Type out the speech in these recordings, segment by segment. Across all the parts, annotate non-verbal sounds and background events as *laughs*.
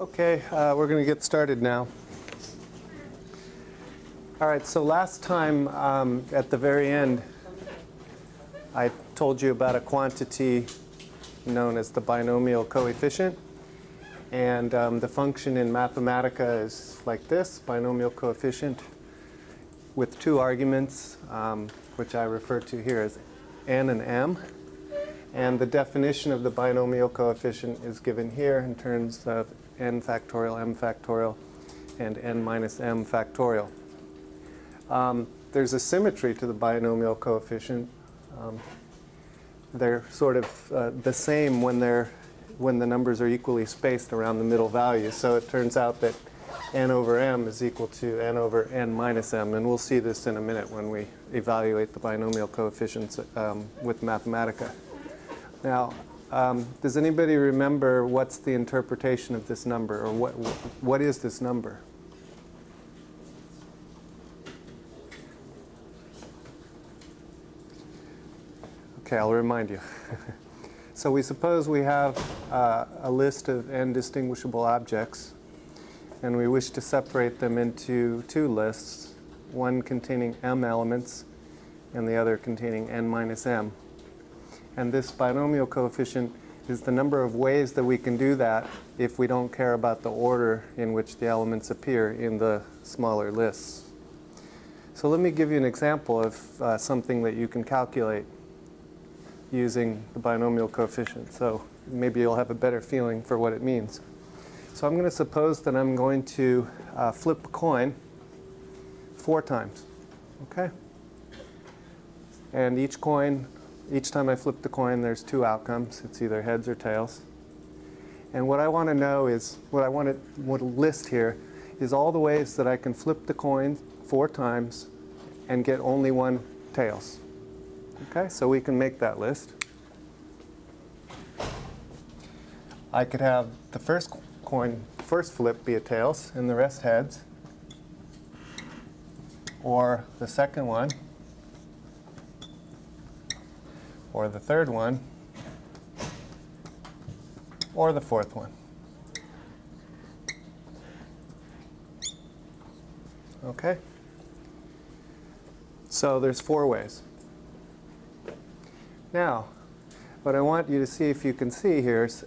Okay, uh, we're going to get started now. All right, so last time um, at the very end, I told you about a quantity known as the binomial coefficient. And um, the function in Mathematica is like this, binomial coefficient with two arguments, um, which I refer to here as n and m. And the definition of the binomial coefficient is given here in terms of n factorial, m factorial, and n minus m factorial. Um, there's a symmetry to the binomial coefficient. Um, they're sort of uh, the same when they're when the numbers are equally spaced around the middle value. So it turns out that n over m is equal to n over n minus m. And we'll see this in a minute when we evaluate the binomial coefficients um, with Mathematica. Now, um, does anybody remember what's the interpretation of this number? Or what, what is this number? Okay, I'll remind you. *laughs* so we suppose we have uh, a list of n distinguishable objects, and we wish to separate them into two lists, one containing m elements and the other containing n minus m. And this binomial coefficient is the number of ways that we can do that if we don't care about the order in which the elements appear in the smaller lists. So let me give you an example of uh, something that you can calculate using the binomial coefficient. So maybe you'll have a better feeling for what it means. So I'm going to suppose that I'm going to uh, flip a coin four times. Okay? And each coin, each time I flip the coin, there's two outcomes. It's either heads or tails. And what I want to know is, what I want to, list here is all the ways that I can flip the coin four times and get only one tails. Okay, so we can make that list. I could have the first coin, first flip be a tails and the rest heads. Or the second one. Or the third one. Or the fourth one. Okay? So there's four ways. Now, what I want you to see if you can see here is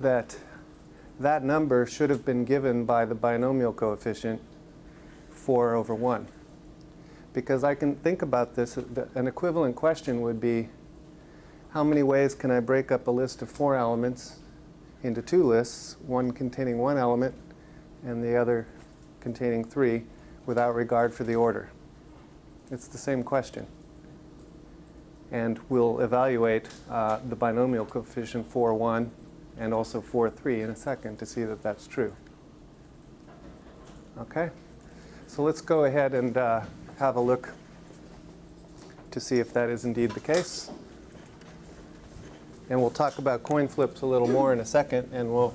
that that number should have been given by the binomial coefficient 4 over 1. Because I can think about this, an equivalent question would be, how many ways can I break up a list of four elements into two lists, one containing one element and the other containing three, without regard for the order? It's the same question and we'll evaluate uh, the binomial coefficient 4, 1 and also 4, 3 in a second to see that that's true. Okay? So let's go ahead and uh, have a look to see if that is indeed the case. And we'll talk about coin flips a little more in a second, and we'll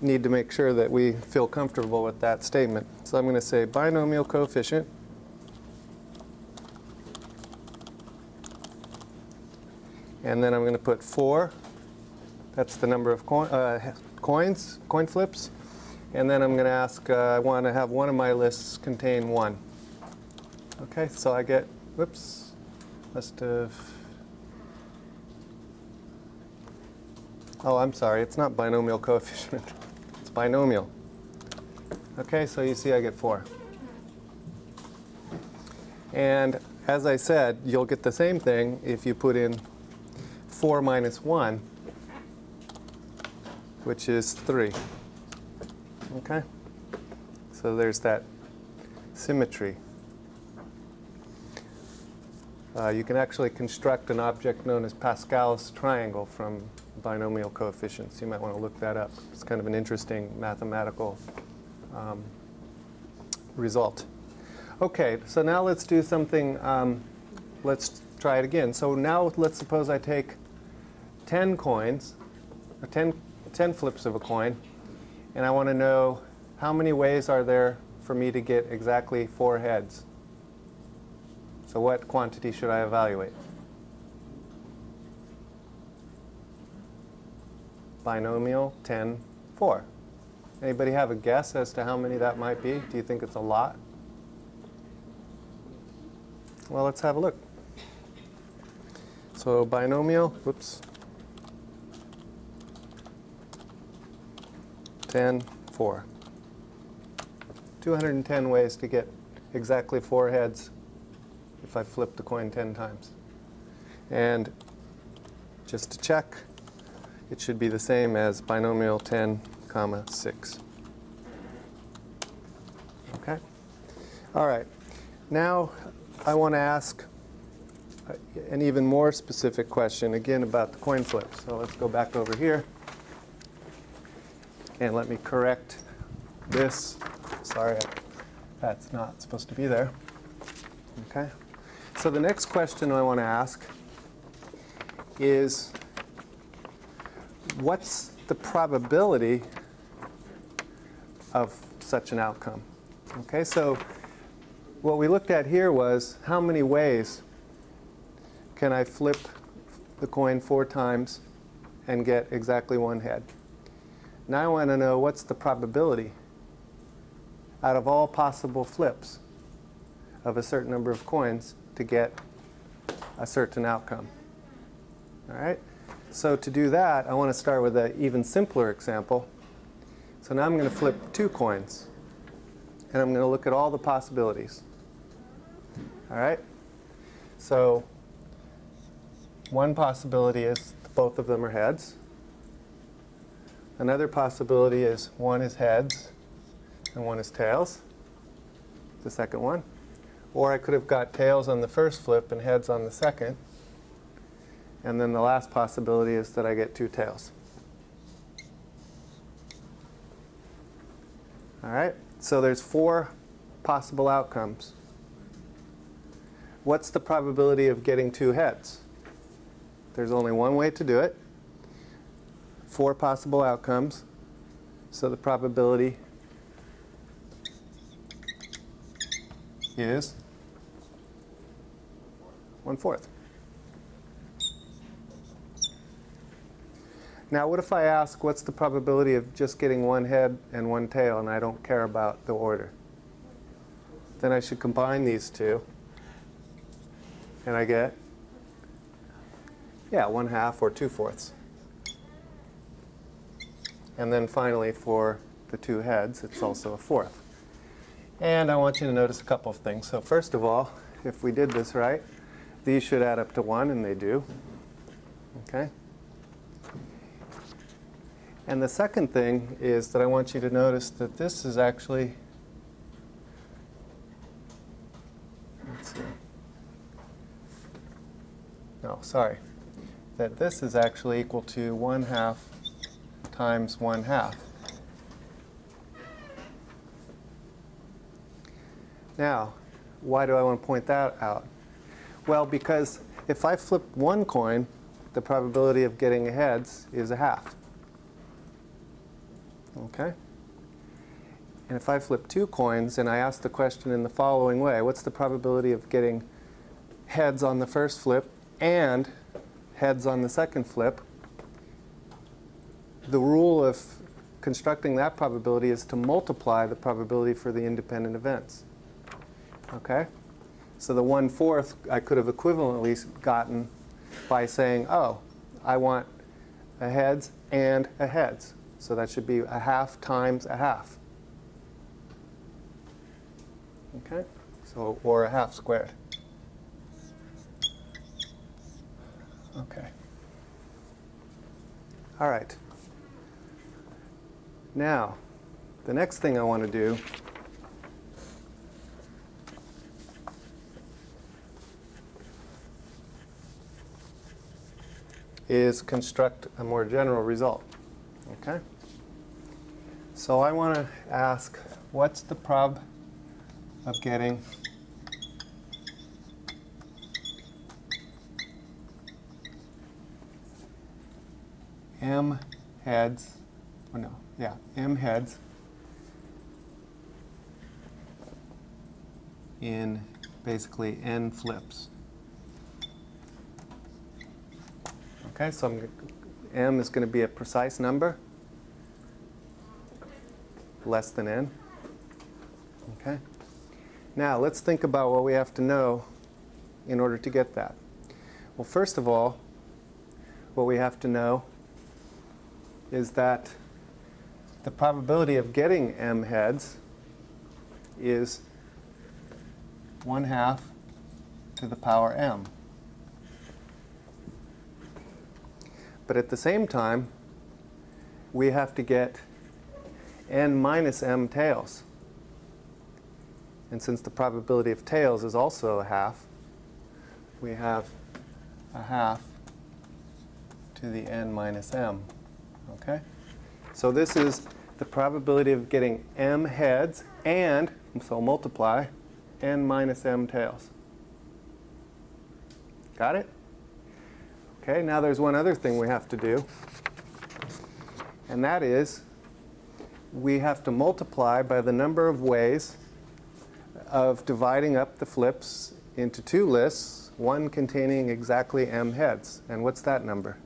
need to make sure that we feel comfortable with that statement. So I'm going to say binomial coefficient And then I'm going to put 4. That's the number of coin, uh, coins, coin flips. And then I'm going to ask, uh, I want to have one of my lists contain 1. Okay, so I get, whoops, must have, oh, I'm sorry, it's not binomial coefficient. *laughs* it's binomial. Okay, so you see I get 4. And as I said, you'll get the same thing if you put in 4 minus 1, which is 3. Okay? So there's that symmetry. Uh, you can actually construct an object known as Pascal's triangle from binomial coefficients. You might want to look that up. It's kind of an interesting mathematical um, result. Okay, so now let's do something, um, let's try it again. So now let's suppose I take 10 coins, or 10, 10 flips of a coin, and I want to know how many ways are there for me to get exactly four heads. So what quantity should I evaluate? Binomial 10, 4. Anybody have a guess as to how many that might be? Do you think it's a lot? Well, let's have a look. So binomial, whoops, 10, 4. 210 ways to get exactly four heads if I flip the coin 10 times. And just to check, it should be the same as binomial 10, comma 6. Okay? All right. Now I want to ask an even more specific question, again about the coin flip. So let's go back over here. And let me correct this. Sorry, that's not supposed to be there. Okay? So the next question I want to ask is what's the probability of such an outcome? Okay, so what we looked at here was how many ways can I flip the coin four times and get exactly one head? Now I want to know what's the probability out of all possible flips of a certain number of coins to get a certain outcome. All right? So to do that, I want to start with an even simpler example. So now I'm going to flip two coins. And I'm going to look at all the possibilities. All right? So one possibility is both of them are heads. Another possibility is one is heads and one is tails, the second one. Or I could have got tails on the first flip and heads on the second. And then the last possibility is that I get two tails. All right, so there's four possible outcomes. What's the probability of getting two heads? There's only one way to do it. Four possible outcomes. So the probability is one-fourth. Now what if I ask what's the probability of just getting one head and one tail and I don't care about the order? Then I should combine these two and I get, yeah, one half or two fourths. And then finally for the two heads, it's also a fourth. And I want you to notice a couple of things. So first of all, if we did this right, these should add up to 1, and they do. Okay? And the second thing is that I want you to notice that this is actually, let's see. No, sorry. That this is actually equal to 1 half times 1 half. Now, why do I want to point that out? Well, because if I flip one coin, the probability of getting heads is a half. Okay? And if I flip two coins and I ask the question in the following way, what's the probability of getting heads on the first flip and heads on the second flip? The rule of constructing that probability is to multiply the probability for the independent events. Okay? So the one-fourth I could have equivalently gotten by saying, oh, I want a heads and a heads. So that should be a half times a half. Okay? So, or a half squared. Okay. All right. Now, the next thing I want to do is construct a more general result. Okay? So I want to ask, what's the prob of getting m heads, or no, yeah, m heads in basically n flips. Okay, so I'm, m is going to be a precise number. less than n. Okay? Now, let's think about what we have to know in order to get that. Well, first of all, what we have to know is that the probability of getting m heads is 1 half to the power m. But at the same time, we have to get n minus m tails. And since the probability of tails is also a half, we have a half to the n minus m. Okay? So this is the probability of getting m heads and, so multiply, n minus m tails. Got it? Okay, now there's one other thing we have to do. And that is, we have to multiply by the number of ways of dividing up the flips into two lists, one containing exactly m heads. And what's that number?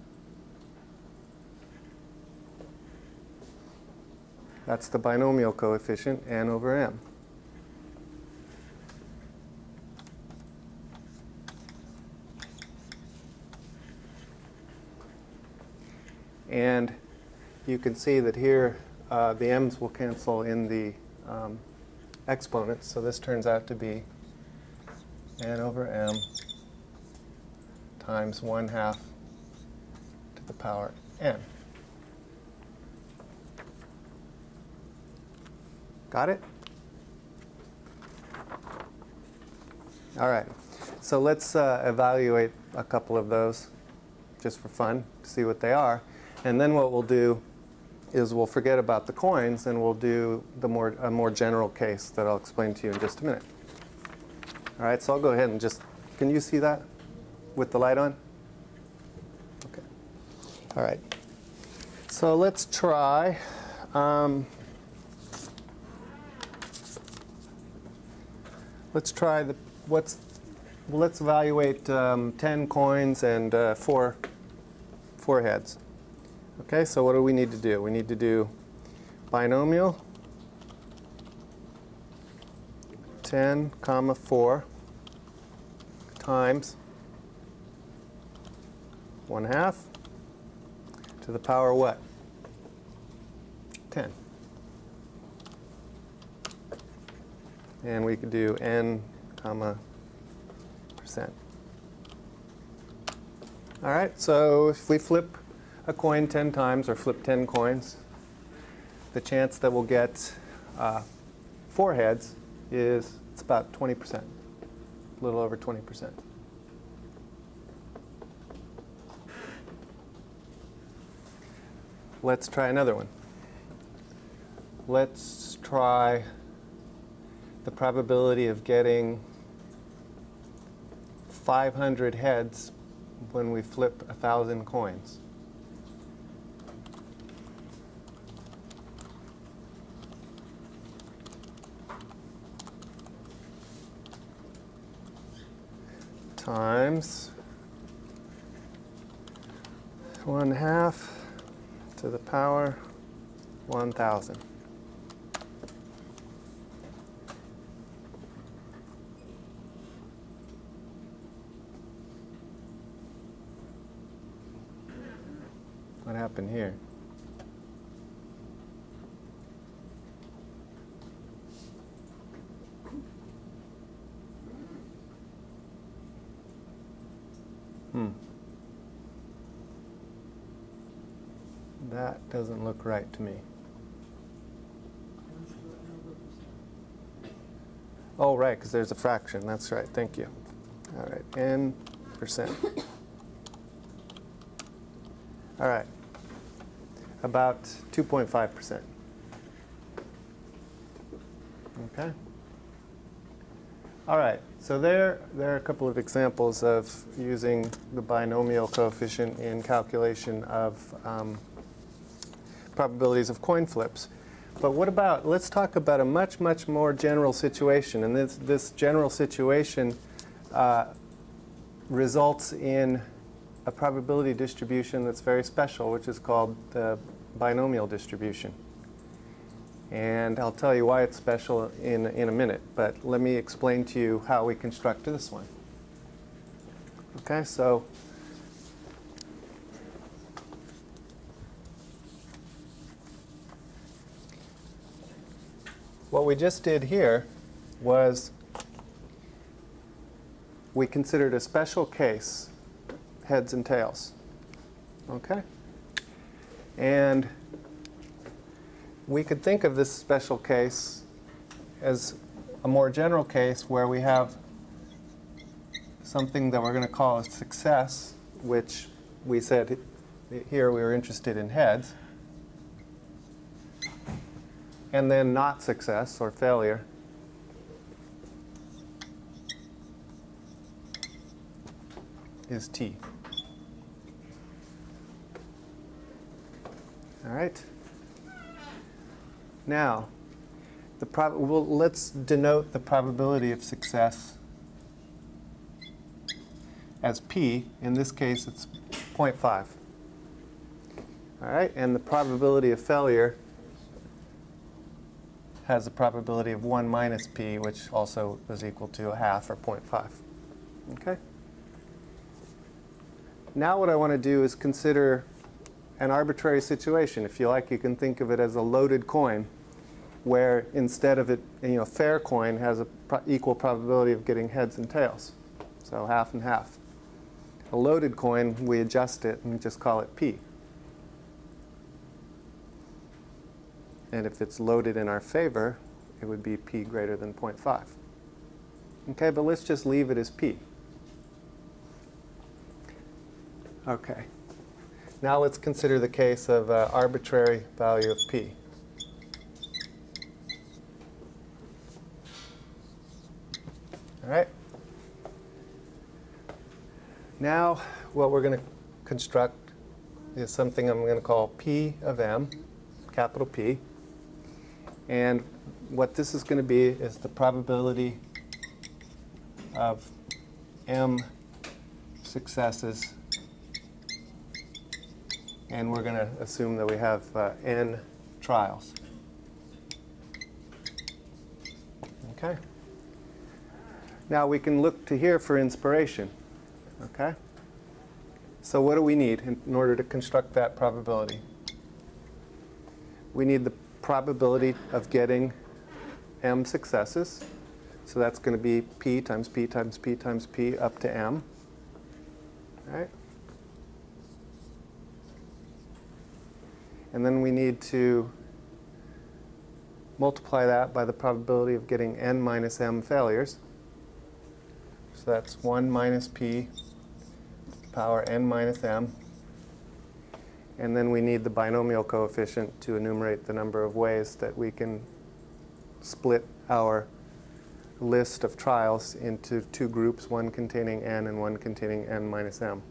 That's the binomial coefficient, n over m. And you can see that here uh, the m's will cancel in the um, exponents. So this turns out to be n over m times 1 half to the power n. Got it? All right. So let's uh, evaluate a couple of those just for fun, to see what they are. And then what we'll do is we'll forget about the coins and we'll do the more, a more general case that I'll explain to you in just a minute. All right, so I'll go ahead and just, can you see that with the light on? Okay. All right. So let's try. Um, let's try the, what's, well, let's evaluate um, 10 coins and uh, four, four heads. Okay, so what do we need to do? We need to do binomial 10 comma 4 times 1 half to the power what? 10. And we could do n comma percent. All right, so if we flip a coin 10 times or flip 10 coins, the chance that we'll get uh, four heads is it's about 20%, a little over 20%. Let's try another one. Let's try the probability of getting 500 heads when we flip 1,000 coins. Times 1 half to the power 1,000. What happened here? Hmm. That doesn't look right to me. Oh, right, because there's a fraction. That's right. Thank you. All right, n percent. All right, about 2.5%. Okay. All right, so there, there are a couple of examples of using the binomial coefficient in calculation of um, probabilities of coin flips. But what about, let's talk about a much, much more general situation. And this, this general situation uh, results in a probability distribution that's very special, which is called the binomial distribution. And I'll tell you why it's special in, in a minute, but let me explain to you how we construct this one. Okay, so what we just did here was we considered a special case, heads and tails. Okay? And we could think of this special case as a more general case where we have something that we're going to call a success, which we said here we were interested in heads, and then not success or failure. is T. All right. Now, the prob well, let's denote the probability of success as P. In this case, it's 0.5. All right, and the probability of failure has a probability of 1 minus P, which also is equal to a half or 0.5. Okay? Now what I want to do is consider an arbitrary situation. If you like, you can think of it as a loaded coin, where instead of it, you know, fair coin has a pro equal probability of getting heads and tails. So half and half. A loaded coin, we adjust it and just call it P. And if it's loaded in our favor, it would be P greater than 0.5. Okay, but let's just leave it as P. Okay. Now let's consider the case of uh, arbitrary value of p. All right. Now what we're going to construct is something I'm going to call P of m, capital P. And what this is going to be is the probability of m successes and we're going to assume that we have uh, n trials. Okay? Now we can look to here for inspiration. Okay? So what do we need in, in order to construct that probability? We need the probability of getting m successes. So that's going to be p times p times p times p up to m. All right? And then we need to multiply that by the probability of getting n minus m failures. So that's 1 minus p power n minus m. And then we need the binomial coefficient to enumerate the number of ways that we can split our list of trials into two groups, one containing n and one containing n minus m.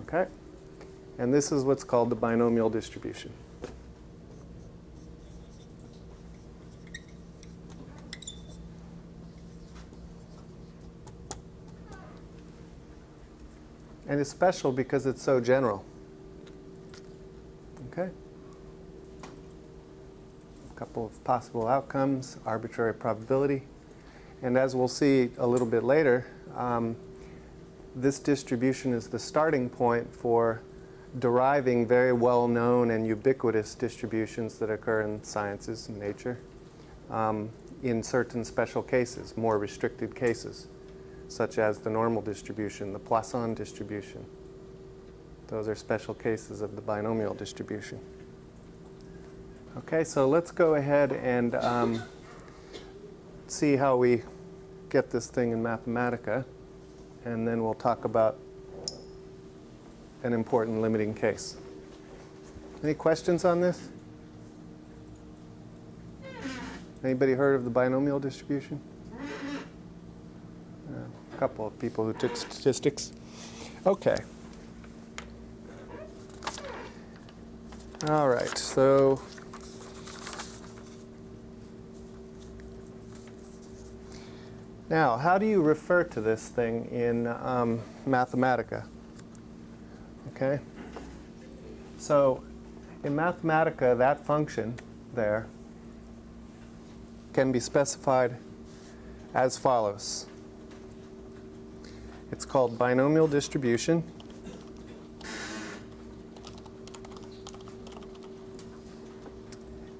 Okay? And this is what's called the binomial distribution. And it's special because it's so general. Okay? A couple of possible outcomes, arbitrary probability. And as we'll see a little bit later, um, this distribution is the starting point for deriving very well-known and ubiquitous distributions that occur in sciences and nature um, in certain special cases, more restricted cases, such as the normal distribution, the Poisson distribution. Those are special cases of the binomial distribution. Okay, so let's go ahead and um, see how we get this thing in Mathematica and then we'll talk about an important limiting case. Any questions on this? Anybody heard of the binomial distribution? A couple of people who took statistics. Okay. All right, so Now, how do you refer to this thing in um, Mathematica? Okay. So in Mathematica, that function there can be specified as follows. It's called binomial distribution.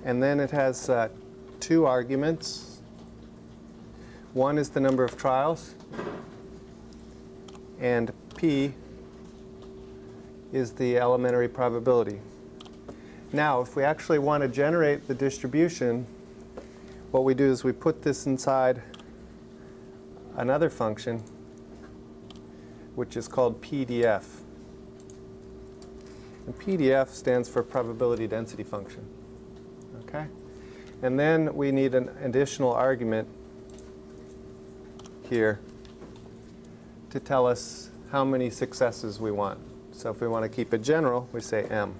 And then it has uh, two arguments. One is the number of trials, and p is the elementary probability. Now, if we actually want to generate the distribution, what we do is we put this inside another function, which is called PDF. And PDF stands for probability density function. Okay? And then we need an additional argument here to tell us how many successes we want. So if we want to keep it general, we say m.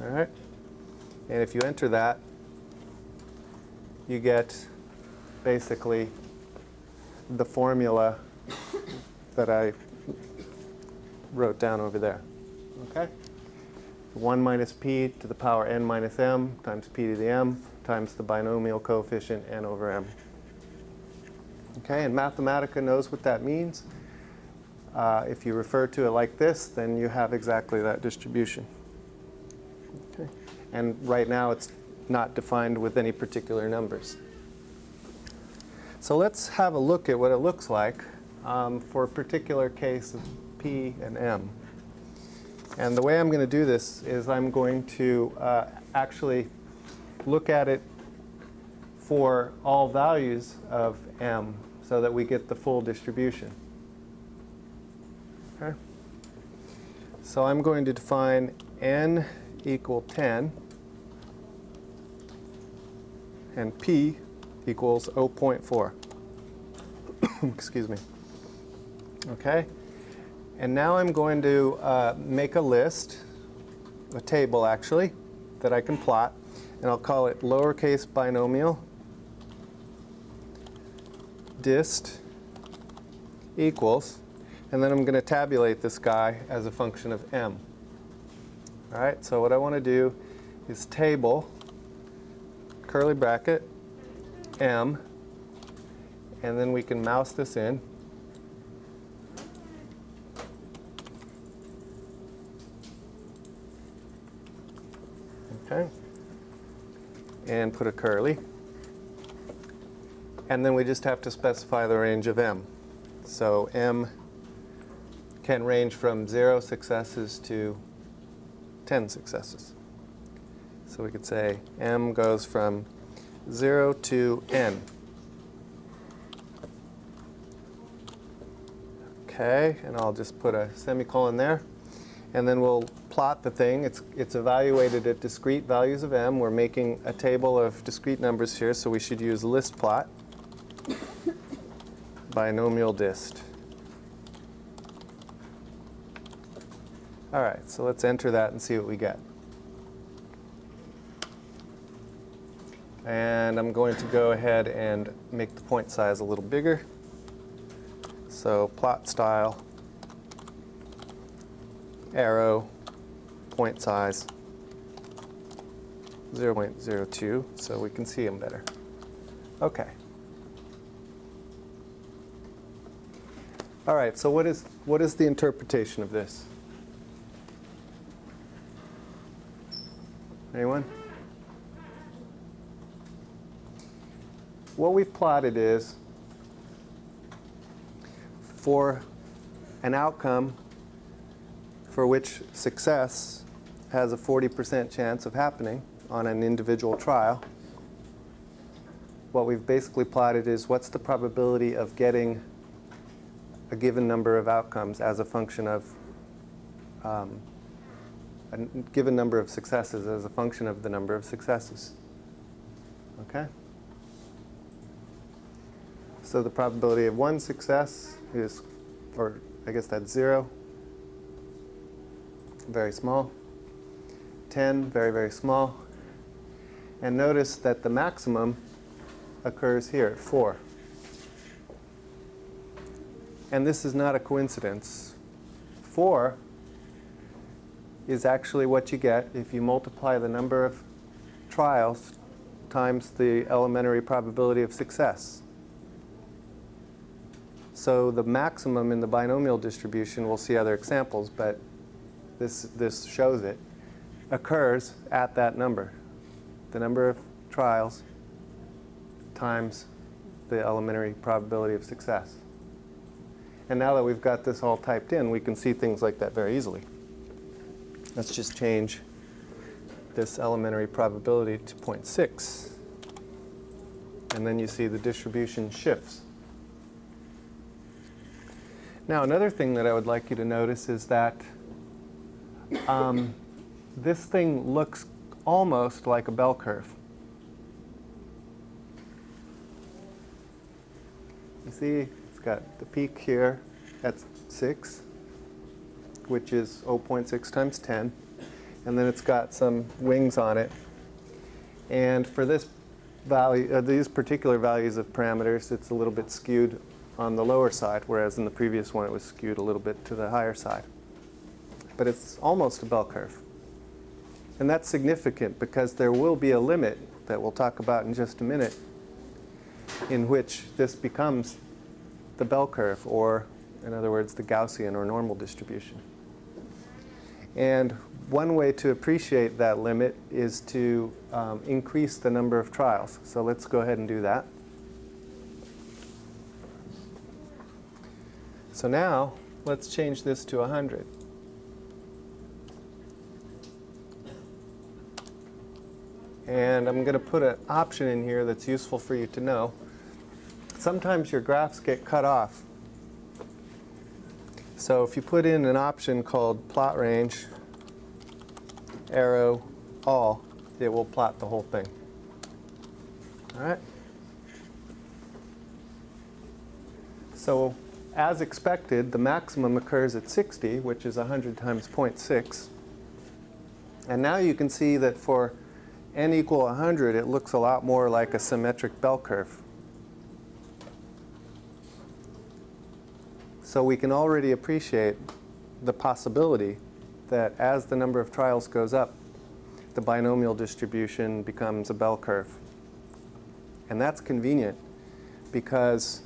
All right? And if you enter that, you get basically the formula that I wrote down over there. Okay? 1 minus p to the power n minus m times p to the m times the binomial coefficient n over m. Okay, and Mathematica knows what that means. Uh, if you refer to it like this, then you have exactly that distribution. Okay. And right now it's not defined with any particular numbers. So let's have a look at what it looks like um, for a particular case of P and M. And the way I'm going to do this is I'm going to uh, actually look at it for all values of M so that we get the full distribution. Okay? So I'm going to define n equal 10 and p equals 0.4. *coughs* Excuse me. Okay? And now I'm going to uh, make a list, a table actually, that I can plot. And I'll call it lowercase binomial dist equals. And then I'm going to tabulate this guy as a function of m. All right, so what I want to do is table, curly bracket, m, and then we can mouse this in. Okay. And put a curly. And then we just have to specify the range of m. So m can range from 0 successes to 10 successes. So we could say m goes from 0 to n. Okay, and I'll just put a semicolon there. And then we'll plot the thing. It's, it's evaluated at discrete values of m. We're making a table of discrete numbers here, so we should use list plot, binomial dist. All right, so let's enter that and see what we get. And I'm going to go ahead and make the point size a little bigger. So plot style, arrow, point size, 0.02, so we can see them better. Okay. All right, so what is, what is the interpretation of this? Anyone? What we've plotted is for an outcome for which success has a 40% chance of happening on an individual trial, what we've basically plotted is what's the probability of getting a given number of outcomes as a function of um, a given number of successes as a function of the number of successes. Okay? So the probability of one success is, or I guess that's zero, very small. 10, very, very small. And notice that the maximum occurs here at 4. And this is not a coincidence. 4 is actually what you get if you multiply the number of trials times the elementary probability of success. So the maximum in the binomial distribution, we'll see other examples, but this, this shows it, occurs at that number. The number of trials times the elementary probability of success. And now that we've got this all typed in, we can see things like that very easily. Let's just change this elementary probability to 0.6. And then you see the distribution shifts. Now another thing that I would like you to notice is that um, this thing looks almost like a bell curve. You see, it's got the peak here at 6, which is 0.6 times 10. And then it's got some wings on it. And for this value, uh, these particular values of parameters, it's a little bit skewed on the lower side, whereas in the previous one it was skewed a little bit to the higher side. But it's almost a bell curve. And that's significant because there will be a limit that we'll talk about in just a minute in which this becomes the bell curve, or in other words, the Gaussian or normal distribution. And one way to appreciate that limit is to um, increase the number of trials. So let's go ahead and do that. So now, let's change this to 100. And I'm going to put an option in here that's useful for you to know. Sometimes your graphs get cut off. So if you put in an option called plot range, arrow, all, it will plot the whole thing. All right? So as expected, the maximum occurs at 60, which is 100 times 0.6. And now you can see that for n equal 100, it looks a lot more like a symmetric bell curve. So we can already appreciate the possibility that as the number of trials goes up, the binomial distribution becomes a bell curve. And that's convenient because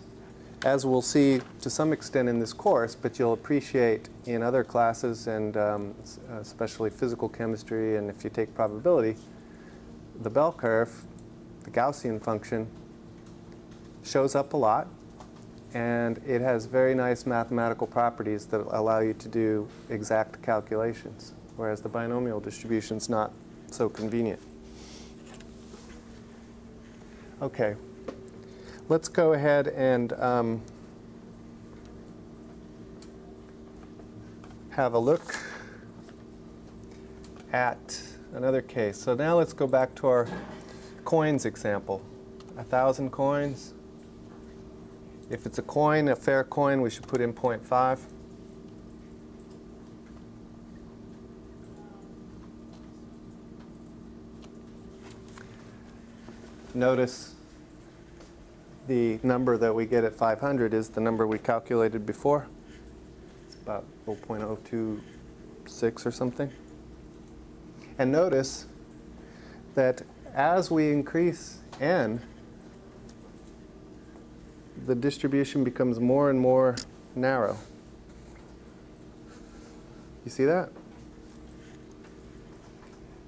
as we'll see to some extent in this course, but you'll appreciate in other classes and um, especially physical chemistry and if you take probability, the bell curve, the Gaussian function, shows up a lot and it has very nice mathematical properties that allow you to do exact calculations, whereas the binomial distribution is not so convenient. Okay, let's go ahead and um, have a look at another case. So now let's go back to our coins example. A thousand coins. If it's a coin, a fair coin, we should put in 0.5. Notice the number that we get at 500 is the number we calculated before. It's about 0.026 or something. And notice that as we increase n, the distribution becomes more and more narrow. You see that?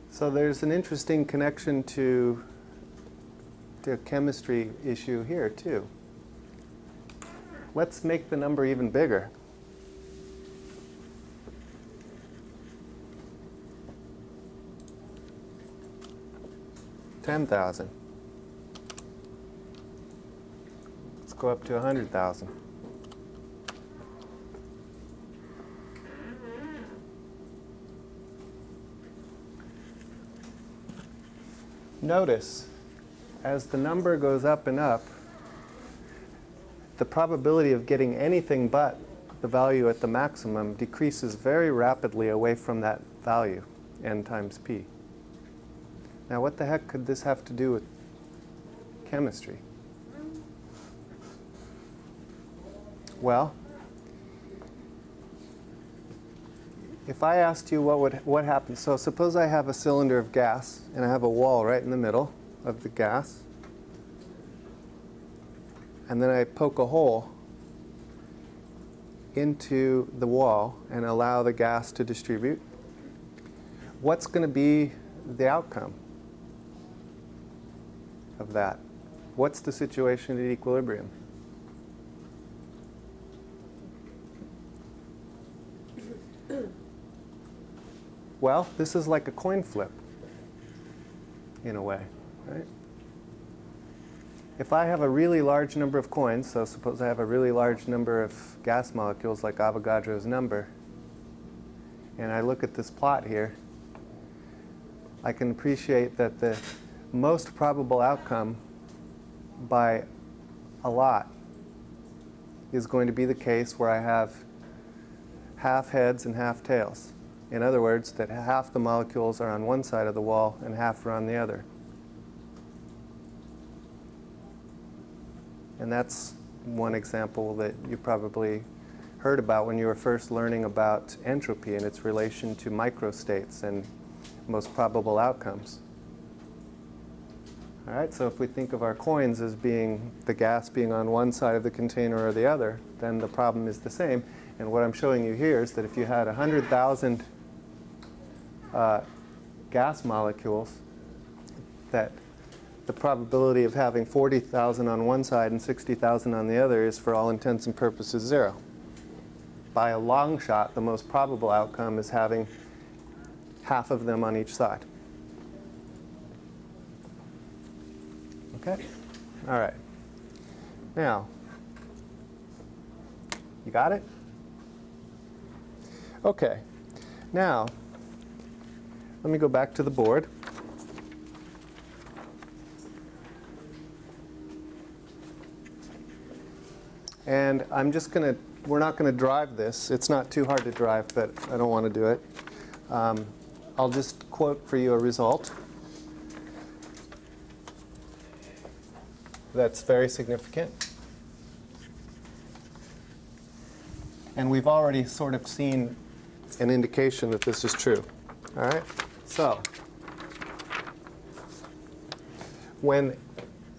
So there's an interesting connection to the chemistry issue here too. Let's make the number even bigger. Ten thousand. Let's go up to a hundred thousand. Notice as the number goes up and up, the probability of getting anything but the value at the maximum decreases very rapidly away from that value, n times p. Now what the heck could this have to do with chemistry? Well, if I asked you what would what happens, so suppose I have a cylinder of gas and I have a wall right in the middle of the gas, and then I poke a hole into the wall and allow the gas to distribute, what's going to be the outcome of that? What's the situation at equilibrium? Well, this is like a coin flip, in a way, right? If I have a really large number of coins, so suppose I have a really large number of gas molecules like Avogadro's number, and I look at this plot here, I can appreciate that the most probable outcome by a lot is going to be the case where I have half heads and half tails. In other words, that half the molecules are on one side of the wall and half are on the other. And that's one example that you probably heard about when you were first learning about entropy and its relation to microstates and most probable outcomes. All right, so if we think of our coins as being the gas being on one side of the container or the other, then the problem is the same. And what I'm showing you here is that if you had 100,000 uh, gas molecules, that the probability of having 40,000 on one side and 60,000 on the other is for all intents and purposes zero. By a long shot, the most probable outcome is having half of them on each side. Okay? All right. Now, you got it? Okay. Now, let me go back to the board. And I'm just going to, we're not going to drive this. It's not too hard to drive, but I don't want to do it. Um, I'll just quote for you a result that's very significant. And we've already sort of seen an indication that this is true. All right? So, when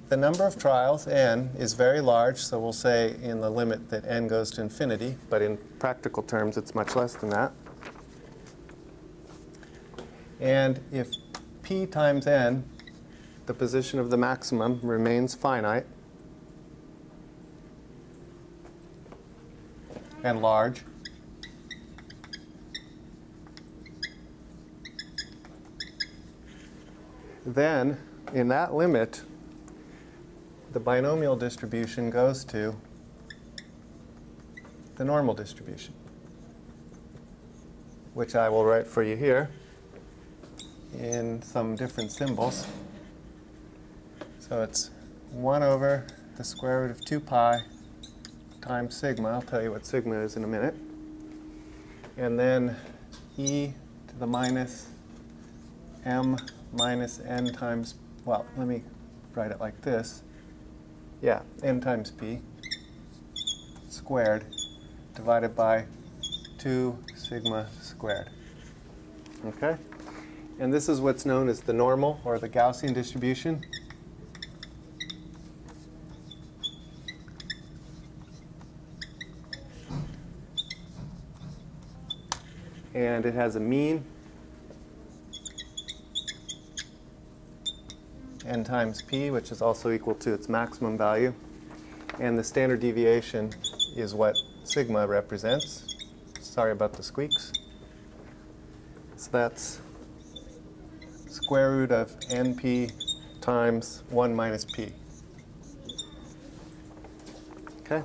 the number of trials, n, is very large, so we'll say in the limit that n goes to infinity, but in practical terms it's much less than that. And if p times n, the position of the maximum, remains finite and large, then in that limit, the binomial distribution goes to the normal distribution, which I will write for you here in some different symbols. So it's 1 over the square root of 2 pi times sigma. I'll tell you what sigma is in a minute. And then e to the minus m minus n times, well, let me write it like this. Yeah, n times p squared divided by 2 sigma squared. Okay? And this is what's known as the normal or the Gaussian distribution. And it has a mean n times p, which is also equal to its maximum value. And the standard deviation is what sigma represents. Sorry about the squeaks. So that's square root of np times 1 minus p. Okay?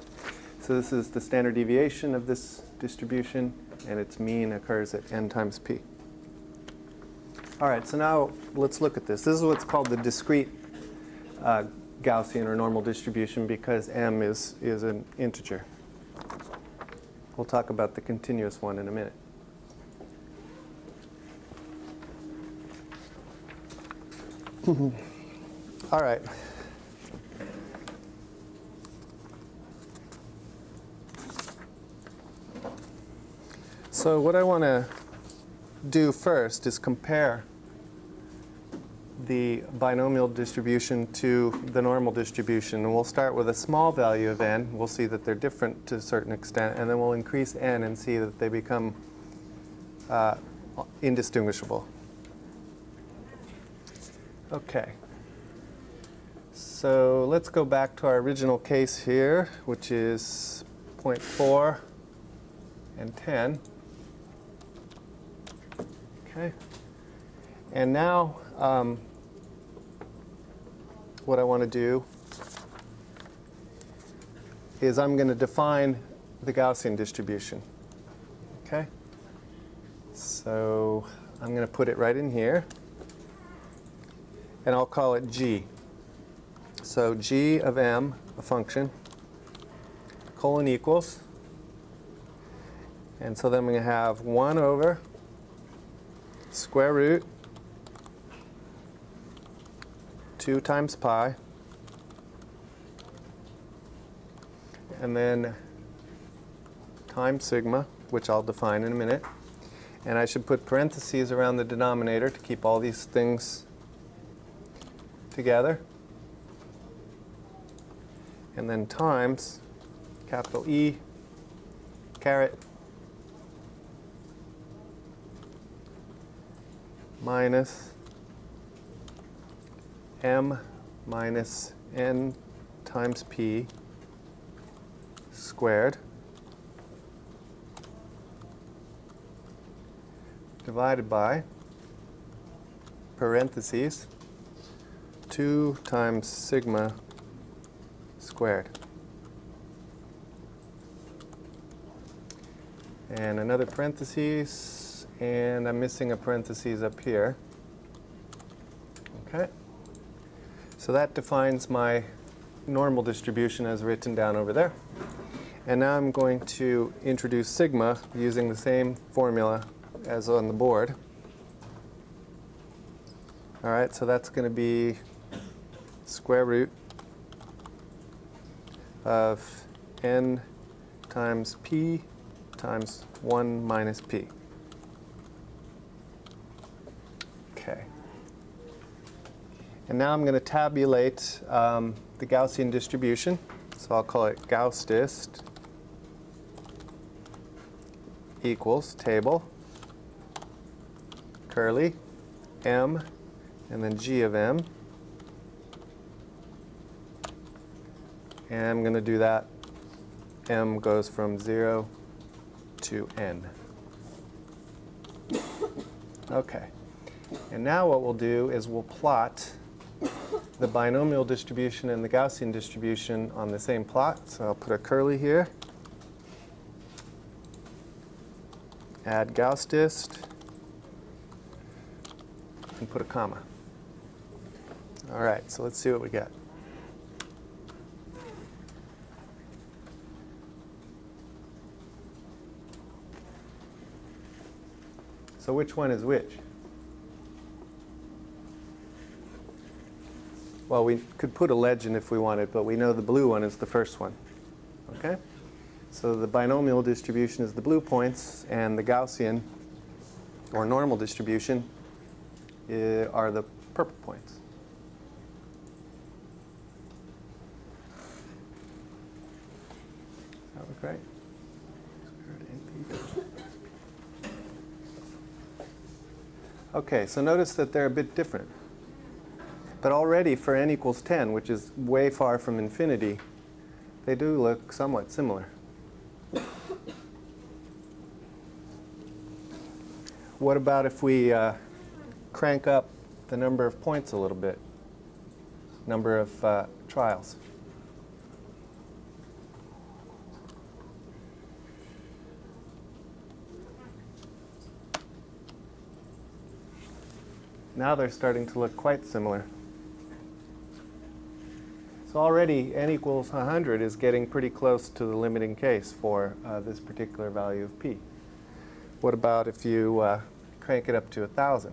So this is the standard deviation of this distribution, and its mean occurs at n times p. All right, so now let's look at this. This is what's called the discrete uh, Gaussian or normal distribution because m is, is an integer. We'll talk about the continuous one in a minute. *laughs* All right. So what I want to do first is compare the binomial distribution to the normal distribution. And we'll start with a small value of n. We'll see that they're different to a certain extent. And then we'll increase n and see that they become uh, indistinguishable. Okay. So let's go back to our original case here, which is 0.4 and 10. Okay. And now um, what I want to do is I'm going to define the Gaussian distribution. Okay? So I'm going to put it right in here. And I'll call it g. So g of m, a function, colon equals. And so then I'm going to have 1 over square root 2 times pi. And then times sigma, which I'll define in a minute. And I should put parentheses around the denominator to keep all these things together. And then times capital E caret minus m minus n times p squared divided by parentheses 2 times sigma squared. And another parentheses, and I'm missing a parentheses up here. Okay. So that defines my normal distribution as written down over there. And now I'm going to introduce sigma using the same formula as on the board. All right, so that's going to be square root of n times p times 1 minus p. Okay. And now I'm going to tabulate um, the Gaussian distribution. So I'll call it Gauss dist equals table curly m and then g of m. And I'm going to do that. m goes from 0 to n. *coughs* Okay. And now what we'll do is we'll plot the binomial distribution and the Gaussian distribution on the same plot. So I'll put a curly here. Add Gauss dist. And put a comma. All right, so let's see what we get. So which one is which? Well, we could put a legend if we wanted, but we know the blue one is the first one. Okay? So the binomial distribution is the blue points, and the Gaussian, or normal distribution, are the purple points. That look right? Okay, so notice that they're a bit different. But already for n equals 10, which is way far from infinity, they do look somewhat similar. What about if we uh, crank up the number of points a little bit, number of uh, trials? Now they're starting to look quite similar. So already n equals 100 is getting pretty close to the limiting case for uh, this particular value of p. What about if you uh, crank it up to 1,000?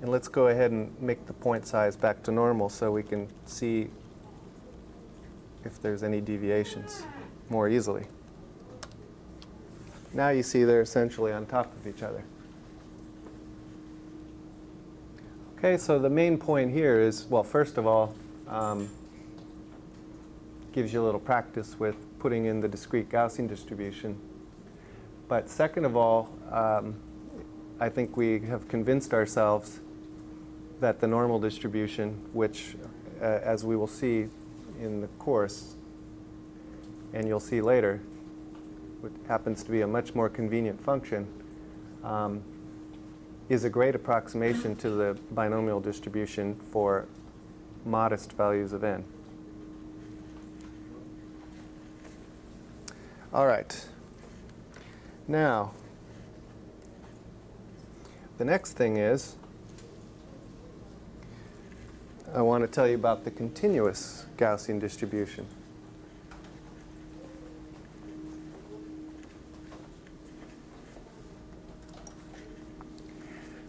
And let's go ahead and make the point size back to normal so we can see if there's any deviations more easily. now you see they're essentially on top of each other. Okay, so the main point here is, well, first of all, um, gives you a little practice with putting in the discrete Gaussian distribution. But second of all, um, I think we have convinced ourselves that the normal distribution, which, uh, as we will see in the course, and you'll see later, happens to be a much more convenient function, um, is a great approximation to the binomial distribution for modest values of n. All right. Now, the next thing is I want to tell you about the continuous Gaussian distribution.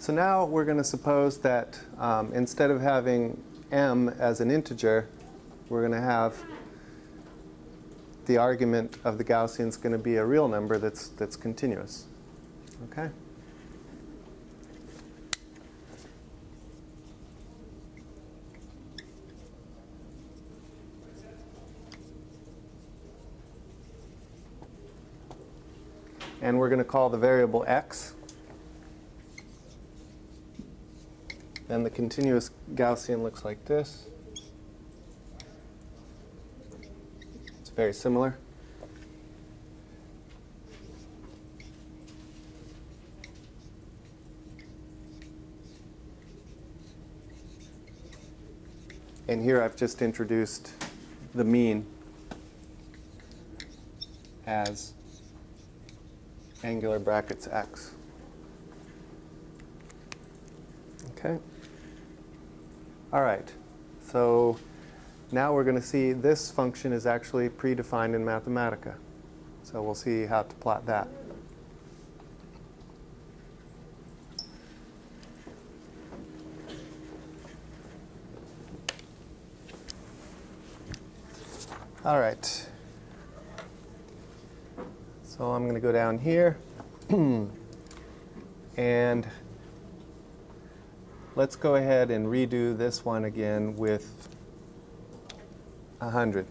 So now we're going to suppose that um, instead of having m as an integer, we're going to have the argument of the Gaussian is going to be a real number that's, that's continuous. Okay? And we're going to call the variable x. Then the continuous Gaussian looks like this. It's very similar. And here I've just introduced the mean as angular brackets x. Okay. All right. So now we're going to see this function is actually predefined in Mathematica. So we'll see how to plot that. All right. So I'm going to go down here. *clears throat* and let's go ahead and redo this one again with 100.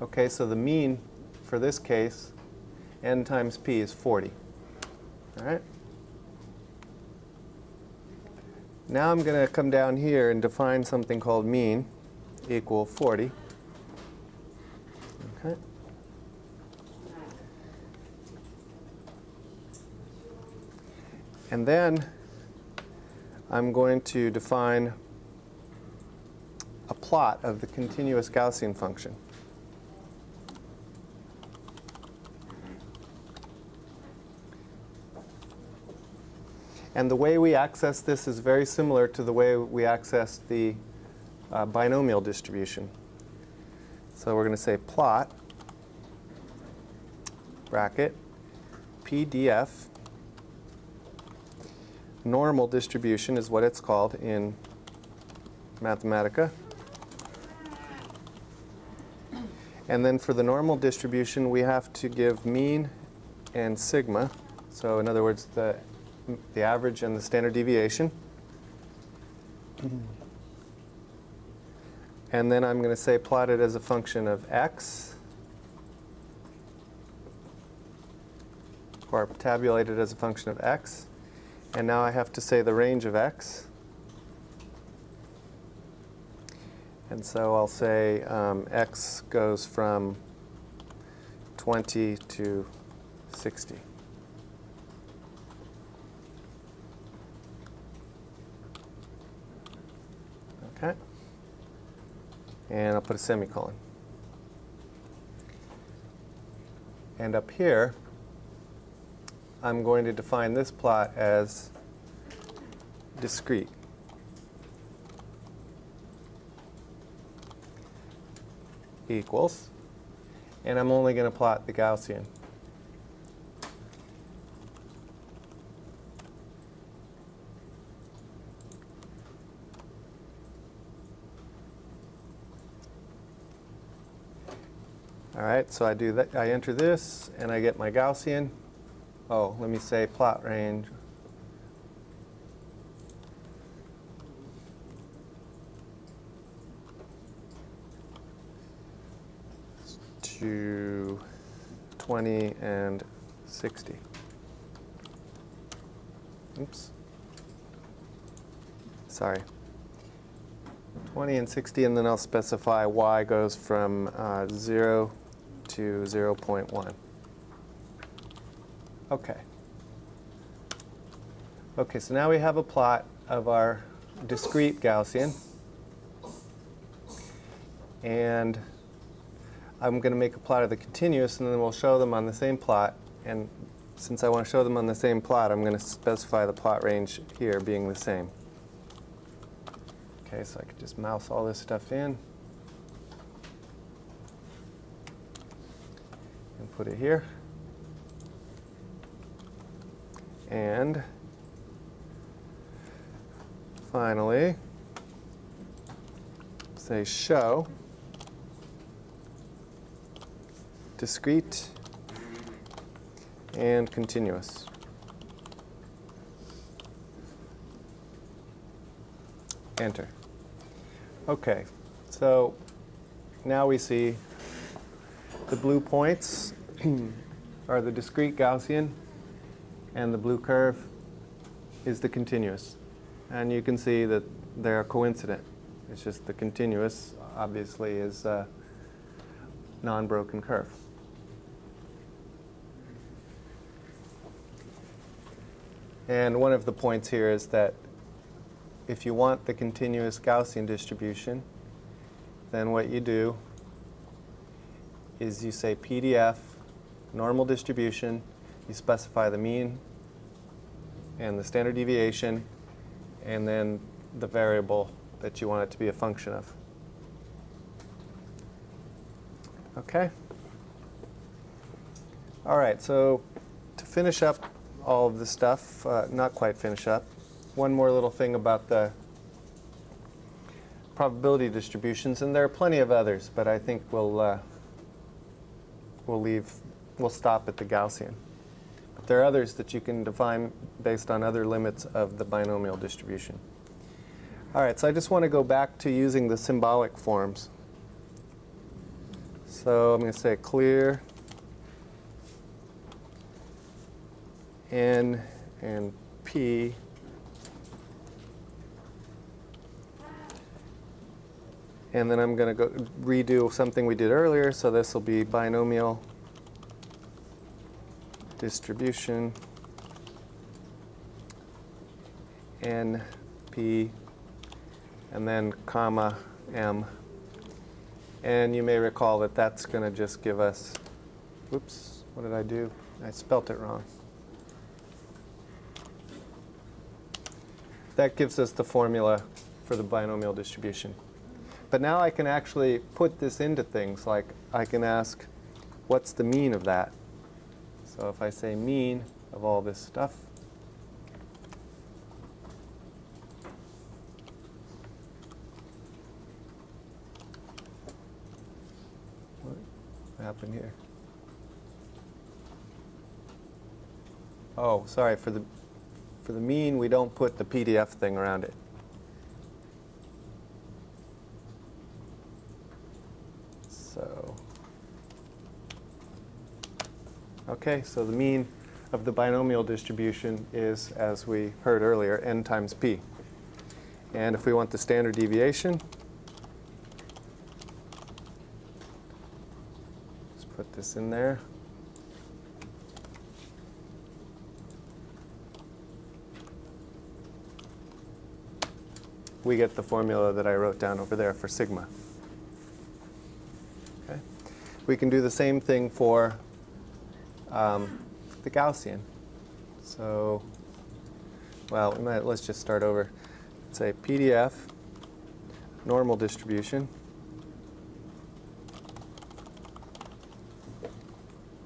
Okay, so the mean for this case, n times p is 40. All right? Now I'm going to come down here and define something called mean equal 40. Okay. And then I'm going to define a plot of the continuous Gaussian function. And the way we access this is very similar to the way we access the uh, binomial distribution. So we're going to say plot bracket PDF normal distribution is what it's called in Mathematica. And then for the normal distribution, we have to give mean and sigma. So in other words, the, the average and the standard deviation. And then I'm going to say plot it as a function of x, or tabulate it as a function of x. And now I have to say the range of x. And so I'll say um, x goes from 20 to 60. Okay. And I'll put a semicolon. And up here, I'm going to define this plot as discrete. equals, and I'm only going to plot the Gaussian. All right, so I do that, I enter this and I get my Gaussian. Oh, let me say plot range. To 20 and 60. Oops. Sorry. 20 and 60, and then I'll specify y goes from uh, 0 to 0.1. Okay. Okay, so now we have a plot of our discrete Gaussian. And I'm going to make a plot of the continuous, and then we'll show them on the same plot. And since I want to show them on the same plot, I'm going to specify the plot range here being the same. Okay, so I could just mouse all this stuff in. And put it here. And finally, say show discrete and continuous. Enter. Okay, so now we see the blue points *clears throat* are the discrete Gaussian and the blue curve is the continuous. And you can see that they're coincident. It's just the continuous obviously is a non-broken curve. And one of the points here is that if you want the continuous Gaussian distribution, then what you do is you say PDF, normal distribution, you specify the mean and the standard deviation, and then the variable that you want it to be a function of. Okay? All right, so to finish up all of this stuff, uh, not quite finish up, one more little thing about the probability distributions, and there are plenty of others, but I think we'll uh, we'll leave we'll stop at the Gaussian. There are others that you can define based on other limits of the binomial distribution. All right, so I just want to go back to using the symbolic forms. So I'm going to say clear n and p And then I'm going to go redo something we did earlier. So this will be binomial distribution n, p, and then comma m. And you may recall that that's going to just give us, whoops, what did I do? I spelt it wrong. That gives us the formula for the binomial distribution. But now I can actually put this into things like I can ask, what's the mean of that? So if I say mean of all this stuff, what happened here? Oh, sorry, for the, for the mean, we don't put the PDF thing around it. Okay, so the mean of the binomial distribution is, as we heard earlier, n times p. And if we want the standard deviation, let's put this in there. We get the formula that I wrote down over there for sigma. Okay. We can do the same thing for um, the Gaussian. So, well, we might, let's just start over. Say PDF, normal distribution,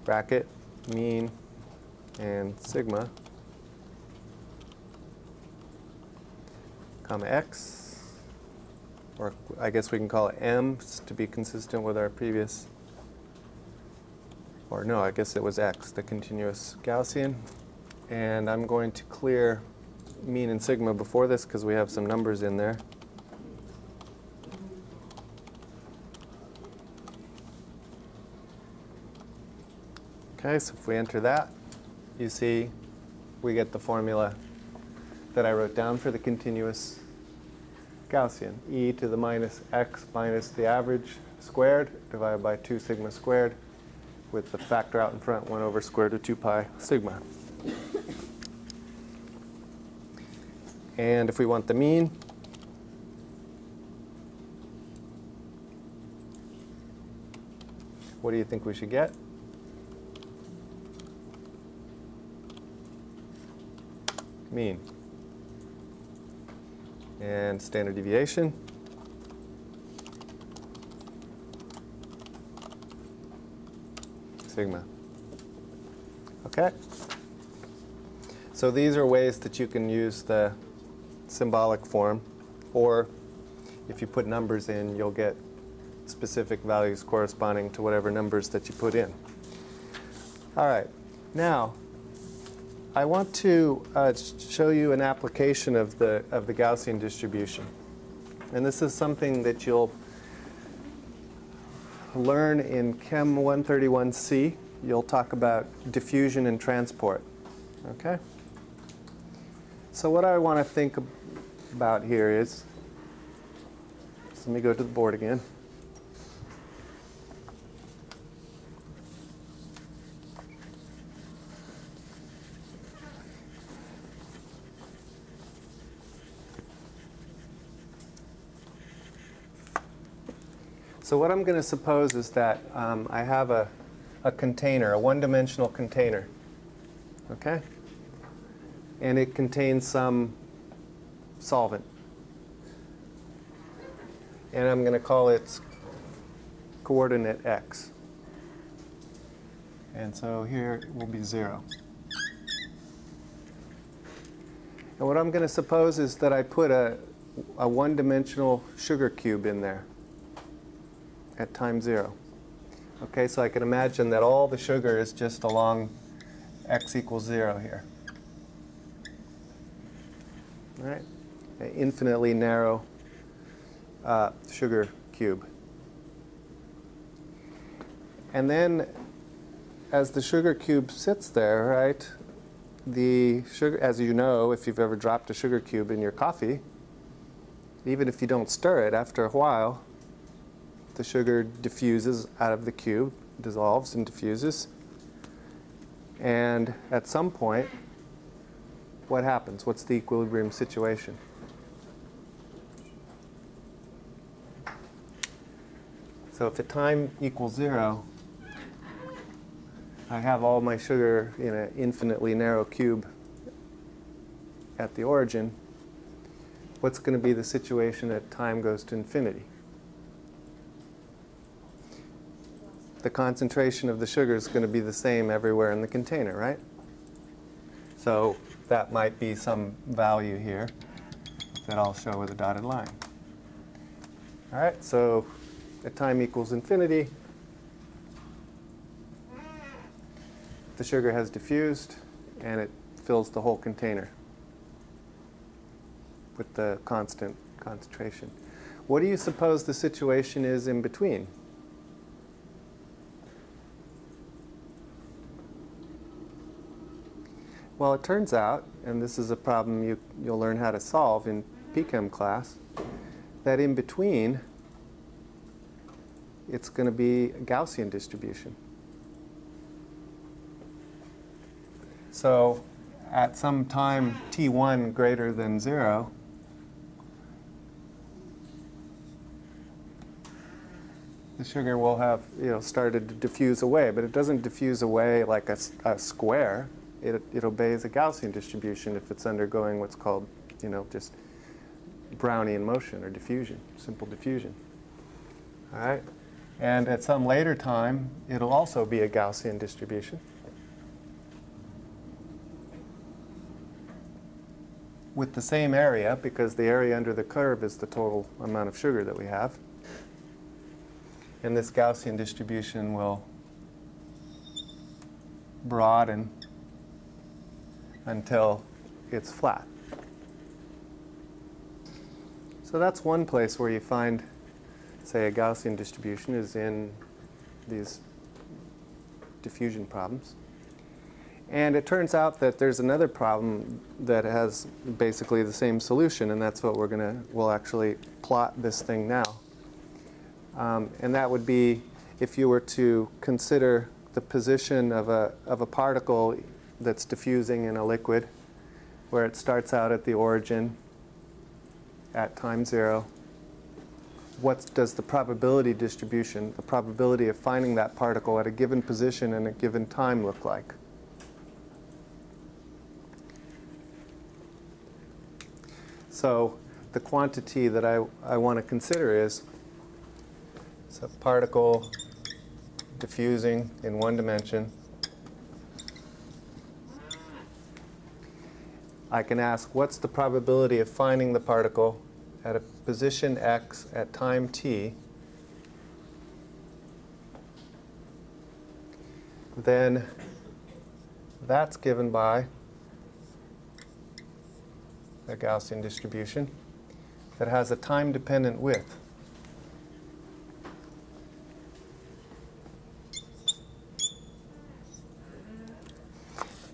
bracket, mean, and sigma, comma x, or I guess we can call it m to be consistent with our previous or no, I guess it was x, the continuous Gaussian. And I'm going to clear mean and sigma before this because we have some numbers in there. Okay, so if we enter that, you see we get the formula that I wrote down for the continuous Gaussian. e to the minus x minus the average squared divided by 2 sigma squared with the factor out in front, 1 over square root of 2 pi sigma. And if we want the mean, what do you think we should get? Mean. And standard deviation. Sigma. Okay? So these are ways that you can use the symbolic form, or if you put numbers in, you'll get specific values corresponding to whatever numbers that you put in. All right, now I want to uh, show you an application of the, of the Gaussian distribution. And this is something that you'll learn in Chem 131C. You'll talk about diffusion and transport. Okay? So what I want to think about here is, so let me go to the board again. So what I'm going to suppose is that um, I have a, a container, a one-dimensional container. Okay? And it contains some solvent. And I'm going to call its coordinate x. And so here will be 0. And what I'm going to suppose is that I put a, a one-dimensional sugar cube in there at time 0. Okay, so I can imagine that all the sugar is just along x equals 0 here. All right? An infinitely narrow uh, sugar cube. And then as the sugar cube sits there, right, the sugar, as you know, if you've ever dropped a sugar cube in your coffee, even if you don't stir it, after a while, the sugar diffuses out of the cube, dissolves and diffuses. And at some point, what happens? What's the equilibrium situation? So if the time equals zero, I have all my sugar in an infinitely narrow cube at the origin. What's going to be the situation at time goes to infinity? The concentration of the sugar is going to be the same everywhere in the container, right? So that might be some value here that I'll show with a dotted line. All right, so at time equals infinity, the sugar has diffused and it fills the whole container with the constant concentration. What do you suppose the situation is in between? Well, it turns out, and this is a problem you, you'll learn how to solve in PChem class, that in between, it's going to be a Gaussian distribution. So at some time t1 greater than 0, the sugar will have you know, started to diffuse away, but it doesn't diffuse away like a, a square it, it obeys a Gaussian distribution if it's undergoing what's called, you know, just Brownian motion or diffusion, simple diffusion. All right? And at some later time, it'll also be a Gaussian distribution. With the same area, because the area under the curve is the total amount of sugar that we have. And this Gaussian distribution will broaden until it's flat. So that's one place where you find, say, a Gaussian distribution is in these diffusion problems. And it turns out that there's another problem that has basically the same solution, and that's what we're going to, we'll actually plot this thing now. Um, and that would be if you were to consider the position of a, of a particle that's diffusing in a liquid, where it starts out at the origin at time zero, what does the probability distribution, the probability of finding that particle at a given position and a given time look like? So the quantity that I, I want to consider is a particle diffusing in one dimension. I can ask what's the probability of finding the particle at a position x at time t then that's given by a Gaussian distribution that has a time-dependent width.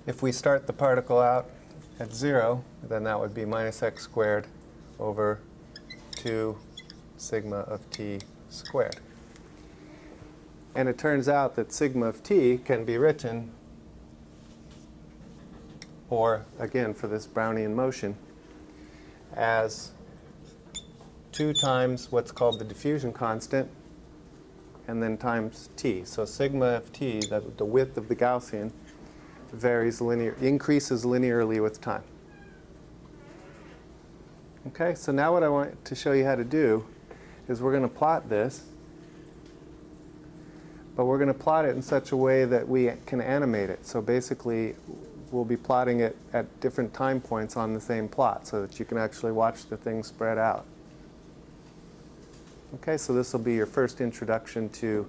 If we start the particle out at 0, then that would be minus x squared over 2 sigma of t squared. And it turns out that sigma of t can be written, or again for this Brownian motion, as 2 times what's called the diffusion constant, and then times t. So sigma of t, the, the width of the Gaussian, varies linear, increases linearly with time. Okay, so now what I want to show you how to do is we're going to plot this, but we're going to plot it in such a way that we can animate it. So basically, we'll be plotting it at different time points on the same plot so that you can actually watch the thing spread out. Okay, so this will be your first introduction to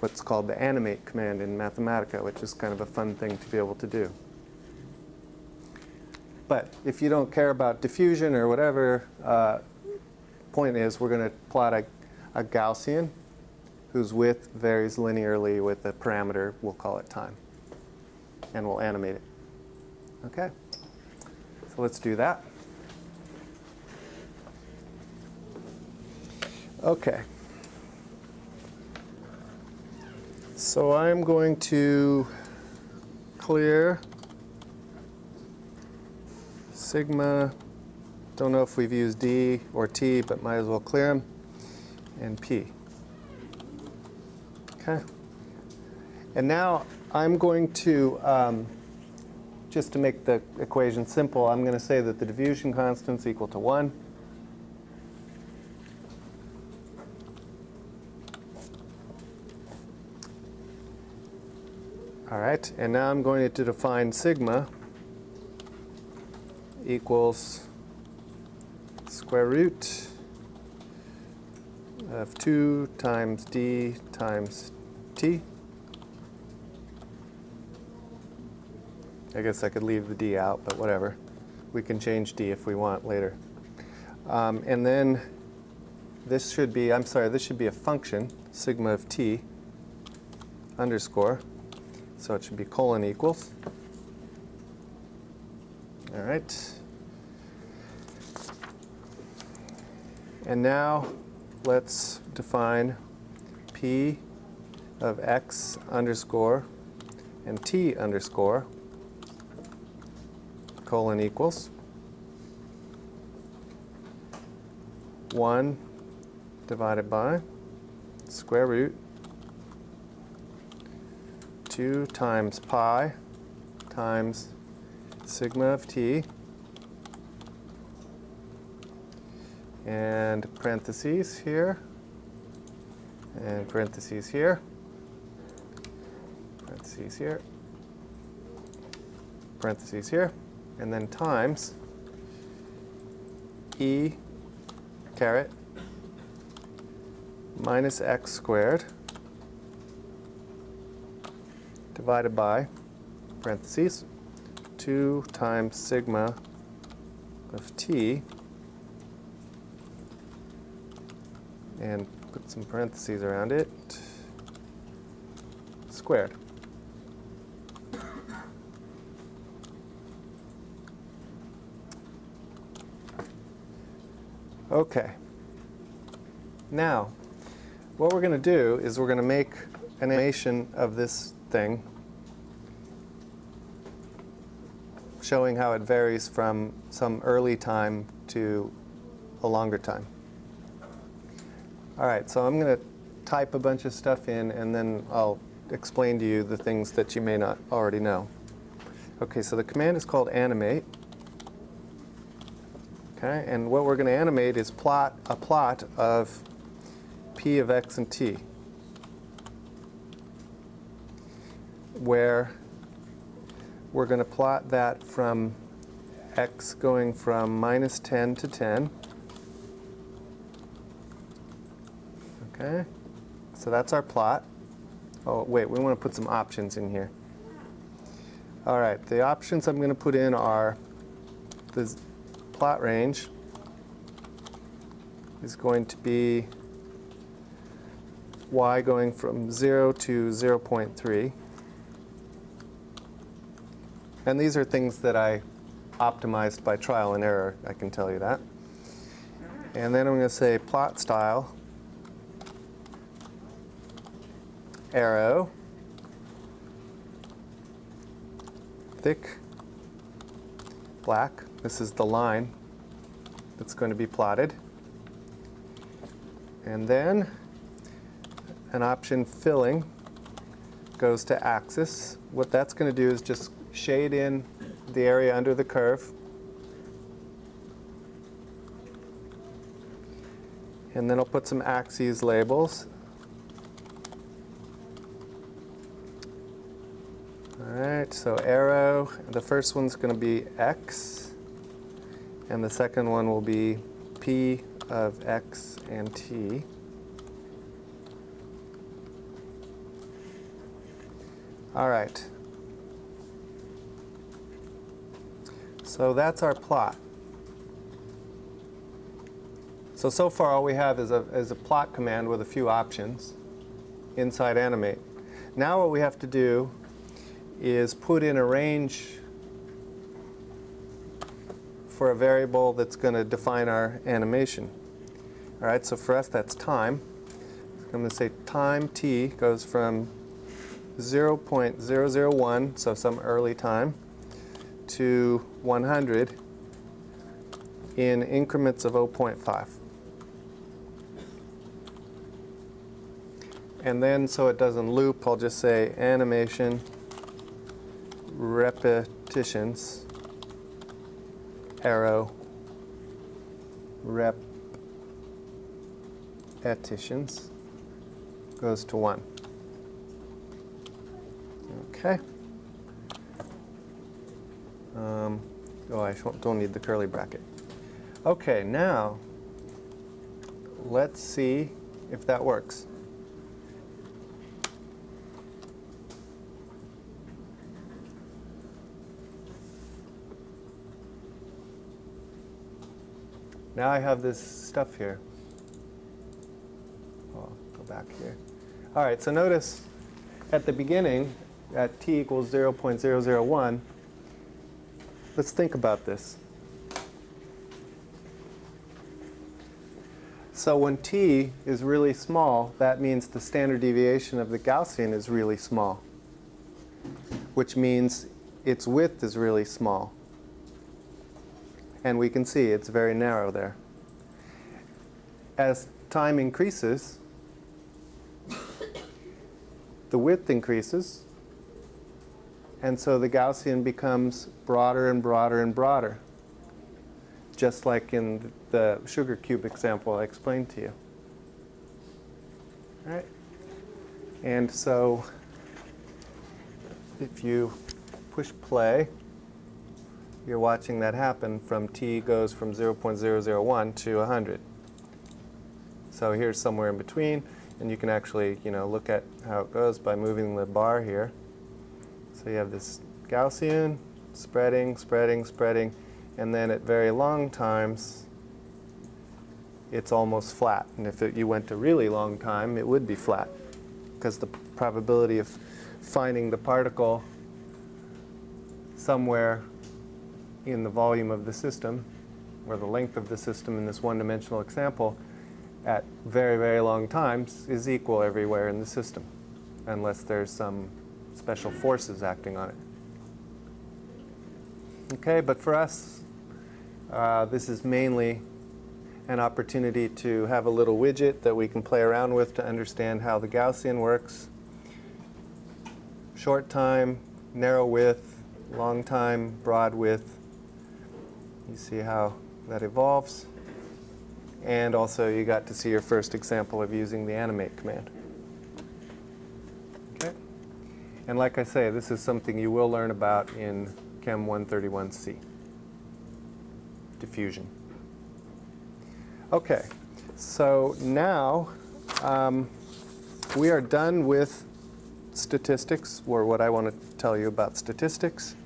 what's called the animate command in Mathematica, which is kind of a fun thing to be able to do. But if you don't care about diffusion or whatever, uh, point is we're going to plot a, a Gaussian whose width varies linearly with a parameter, we'll call it time. And we'll animate it. Okay? So let's do that. Okay. So I'm going to clear sigma, don't know if we've used D or T, but might as well clear them, and P. Okay. And now I'm going to, um, just to make the equation simple, I'm going to say that the diffusion constant is equal to 1. Right, and now I'm going to define sigma equals square root of 2 times d times t. I guess I could leave the d out, but whatever. We can change d if we want later. Um, and then this should be, I'm sorry, this should be a function, sigma of t underscore so it should be colon equals. All right. And now let's define p of x underscore and t underscore colon equals 1 divided by square root 2 times pi times sigma of t. And parentheses here. And parentheses here. Parentheses here. Parentheses here. And then times e caret minus x squared divided by parentheses, 2 times sigma of t, and put some parentheses around it, squared. Okay. Now, what we're going to do is we're going to make an animation of this thing showing how it varies from some early time to a longer time. All right, so I'm going to type a bunch of stuff in and then I'll explain to you the things that you may not already know. Okay, so the command is called animate. Okay, and what we're going to animate is plot a plot of p of x and t, where we're going to plot that from x going from minus 10 to 10. Okay, so that's our plot. Oh, wait, we want to put some options in here. All right, the options I'm going to put in are the plot range is going to be y going from 0 to 0.3. And these are things that I optimized by trial and error, I can tell you that. And then I'm going to say plot style, arrow, thick, black. This is the line that's going to be plotted. And then an option filling goes to axis. What that's going to do is just shade in the area under the curve. And then I'll put some axes labels. All right, so arrow, the first one's going to be x, and the second one will be p of x and t. All right. So that's our plot. So, so far all we have is a, is a plot command with a few options inside animate. Now what we have to do is put in a range for a variable that's going to define our animation. All right, so for us that's time. I'm going to say time t goes from 0.001, so some early time, to 100 in increments of 0.5. And then so it doesn't loop, I'll just say animation repetitions arrow repetitions goes to 1. Okay. Um, oh, I don't need the curly bracket. Okay, now let's see if that works. Now I have this stuff here. Oh, go back here. All right, so notice at the beginning, at t equals 0.001, let's think about this. So when t is really small, that means the standard deviation of the Gaussian is really small, which means its width is really small. And we can see it's very narrow there. As time increases, *coughs* the width increases, and so the Gaussian becomes broader and broader and broader, just like in the sugar cube example I explained to you. All right? And so if you push play, you're watching that happen from t goes from 0.001 to 100. So here's somewhere in between, and you can actually you know, look at how it goes by moving the bar here. So you have this Gaussian, spreading, spreading, spreading, and then at very long times, it's almost flat. And if it, you went to really long time, it would be flat because the probability of finding the particle somewhere in the volume of the system, or the length of the system in this one-dimensional example, at very, very long times is equal everywhere in the system, unless there's some special forces acting on it. Okay, but for us, uh, this is mainly an opportunity to have a little widget that we can play around with to understand how the Gaussian works. Short time, narrow width, long time, broad width. You see how that evolves. And also you got to see your first example of using the animate command. Okay. And like I say, this is something you will learn about in Chem 131C, diffusion. Okay, so now um, we are done with statistics, or what I want to tell you about statistics.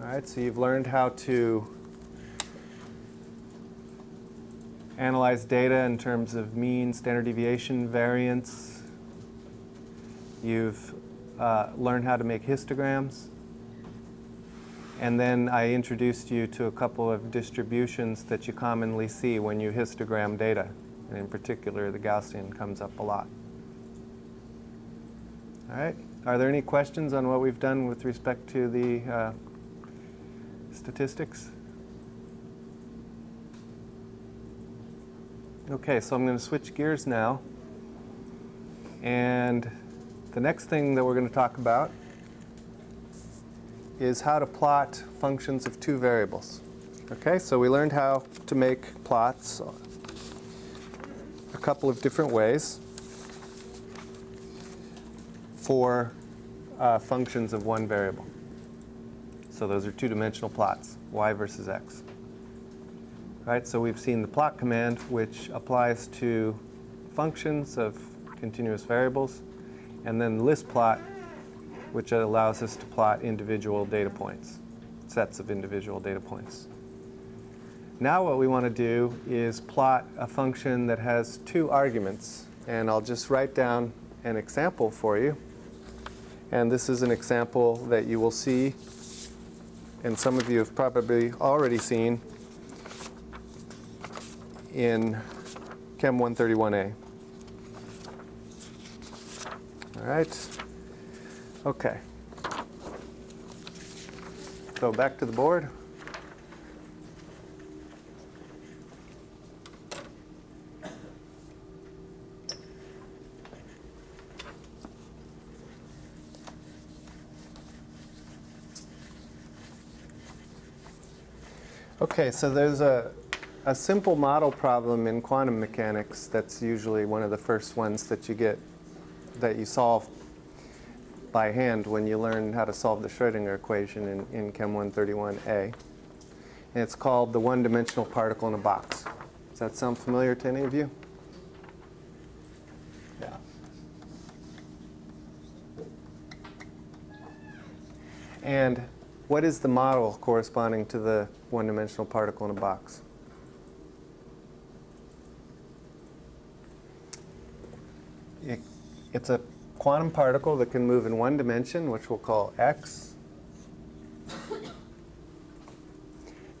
All right, so you've learned how to analyze data in terms of mean, standard deviation, variance. You've uh, learned how to make histograms. And then I introduced you to a couple of distributions that you commonly see when you histogram data. And in particular, the Gaussian comes up a lot. All right. Are there any questions on what we've done with respect to the uh, statistics? Okay, so I'm going to switch gears now. And the next thing that we're going to talk about is how to plot functions of two variables. Okay, so we learned how to make plots a couple of different ways for uh, functions of one variable. So those are two-dimensional plots, y versus x. Right, so we've seen the plot command, which applies to functions of continuous variables, and then list plot, which allows us to plot individual data points, sets of individual data points. Now what we want to do is plot a function that has two arguments. And I'll just write down an example for you. And this is an example that you will see, and some of you have probably already seen in Chem 131A. All right. Okay. So back to the board. Okay, so there's a, a simple model problem in quantum mechanics that's usually one of the first ones that you get, that you solve by hand when you learn how to solve the Schrodinger equation in, in Chem 131A. And it's called the one-dimensional particle in a box. Does that sound familiar to any of you? Yeah. And what is the model corresponding to the one-dimensional particle in a box? It, it's a quantum particle that can move in one dimension, which we'll call x.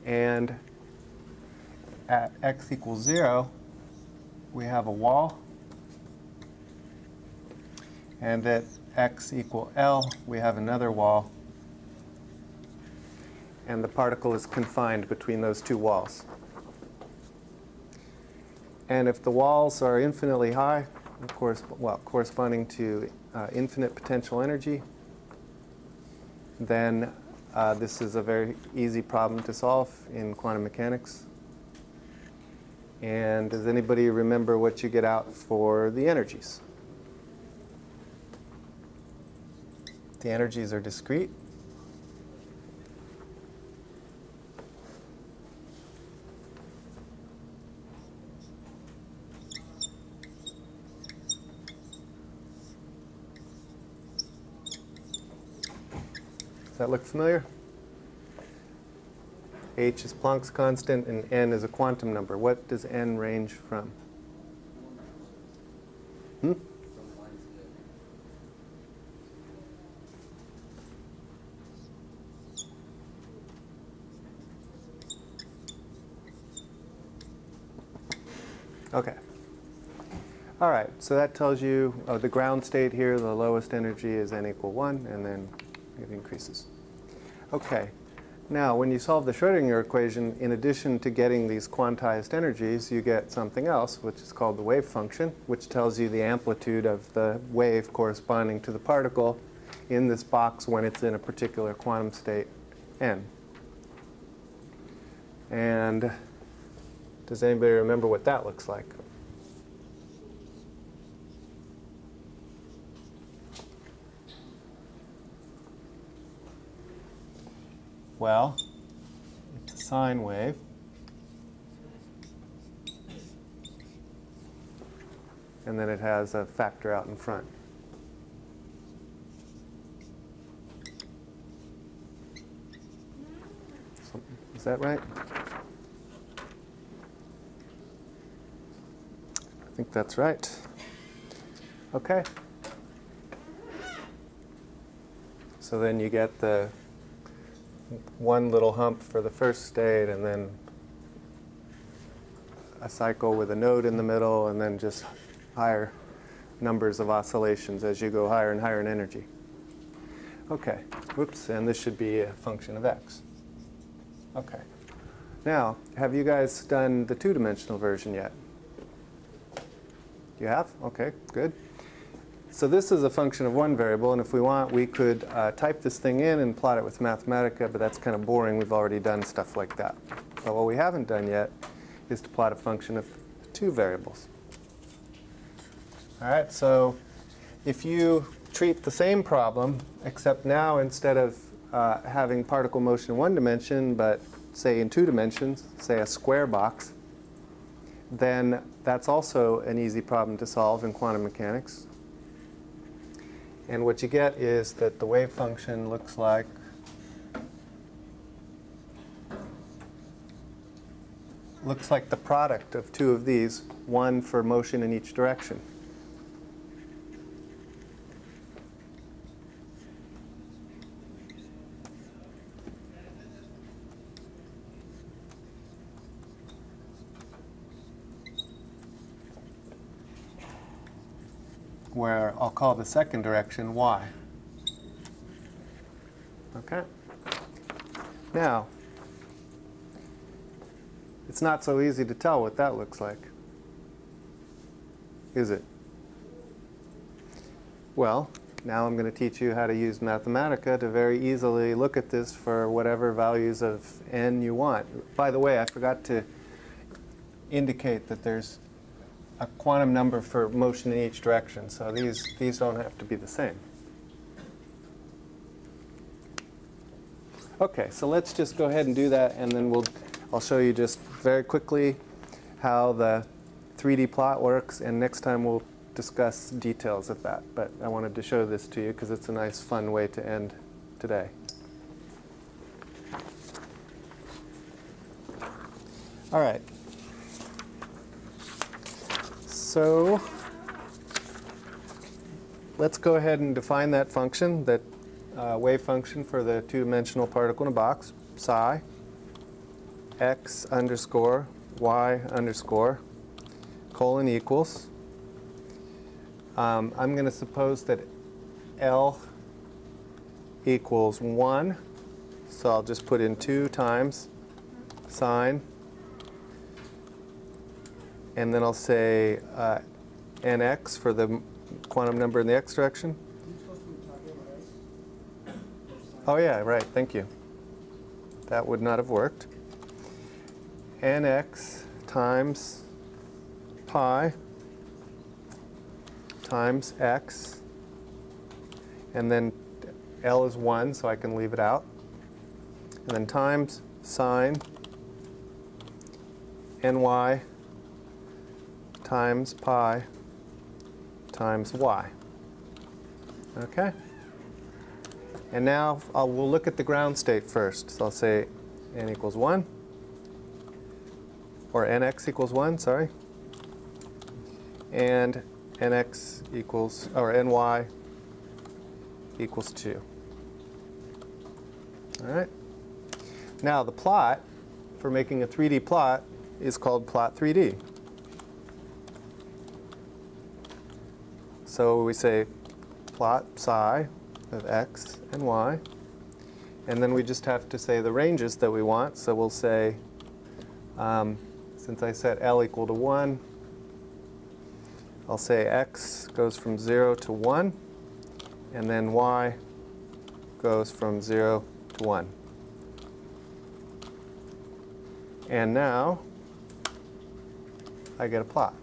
And at x equals 0, we have a wall. And at x equal L, we have another wall. And the particle is confined between those two walls. And if the walls are infinitely high, course, well, corresponding to uh, infinite potential energy, then uh, this is a very easy problem to solve in quantum mechanics. And does anybody remember what you get out for the energies? The energies are discrete. That look familiar? h is Planck's constant and n is a quantum number. What does n range from? Hmm? Okay. All right, so that tells you oh, the ground state here, the lowest energy is n equal 1, and then it increases. Okay, now when you solve the Schrodinger equation, in addition to getting these quantized energies, you get something else, which is called the wave function, which tells you the amplitude of the wave corresponding to the particle in this box when it's in a particular quantum state n. And does anybody remember what that looks like? Well, it's a sine wave. And then it has a factor out in front. Is that right? I think that's right. Okay. So then you get the one little hump for the first state and then a cycle with a node in the middle and then just higher numbers of oscillations as you go higher and higher in energy. Okay, whoops, and this should be a function of x. Okay. Now, have you guys done the two-dimensional version yet? You have? Okay, good. So this is a function of one variable, and if we want, we could uh, type this thing in and plot it with Mathematica, but that's kind of boring. We've already done stuff like that. But what we haven't done yet is to plot a function of two variables. All right, so if you treat the same problem, except now instead of uh, having particle motion in one dimension, but say in two dimensions, say a square box, then that's also an easy problem to solve in quantum mechanics. And what you get is that the wave function looks like looks like the product of two of these, one for motion in each direction. where I'll call the second direction y. Okay? Now, it's not so easy to tell what that looks like, is it? Well, now I'm going to teach you how to use Mathematica to very easily look at this for whatever values of n you want. By the way, I forgot to indicate that there's a quantum number for motion in each direction. So these, these don't have to be the same. Okay, so let's just go ahead and do that, and then we'll, I'll show you just very quickly how the 3D plot works, and next time we'll discuss details of that. But I wanted to show this to you because it's a nice, fun way to end today. All right, so let's go ahead and define that function, that uh, wave function for the two-dimensional particle in a box, psi x underscore y underscore colon equals. Um, I'm going to suppose that L equals 1. So I'll just put in 2 times sine and then I'll say uh, nx for the quantum number in the x direction. Oh yeah, right, thank you. That would not have worked. nx times pi times x, and then L is 1, so I can leave it out. And then times sine ny times pi times y. Okay? And now I'll, we'll look at the ground state first. So I'll say n equals 1, or nx equals 1, sorry. And nx equals, or ny equals 2. All right. Now the plot for making a 3D plot is called plot 3D. So we say plot psi of x and y. And then we just have to say the ranges that we want. So we'll say, um, since I set L equal to 1, I'll say x goes from 0 to 1, and then y goes from 0 to 1. And now I get a plot.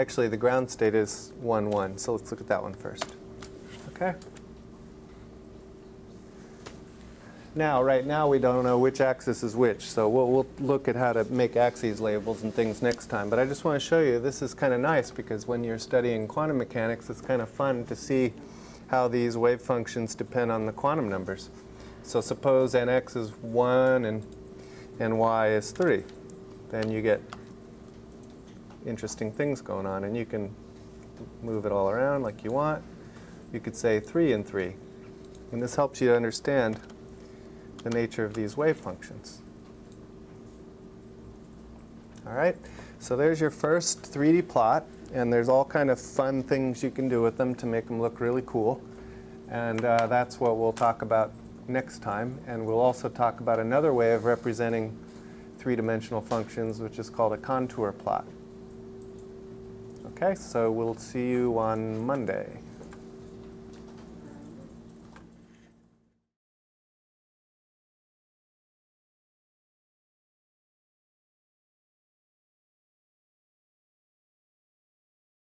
Actually, the ground state is 1, 1, so let's look at that one first. Okay? Now, right now, we don't know which axis is which, so we'll, we'll look at how to make axes labels and things next time. But I just want to show you, this is kind of nice because when you're studying quantum mechanics, it's kind of fun to see how these wave functions depend on the quantum numbers. So suppose nx is 1 and, and y is 3. Then you get interesting things going on, and you can move it all around like you want. You could say 3 and 3. And this helps you to understand the nature of these wave functions. All right, so there's your first 3D plot, and there's all kind of fun things you can do with them to make them look really cool. And uh, that's what we'll talk about next time. And we'll also talk about another way of representing three-dimensional functions, which is called a contour plot. Okay, so we'll see you on Monday.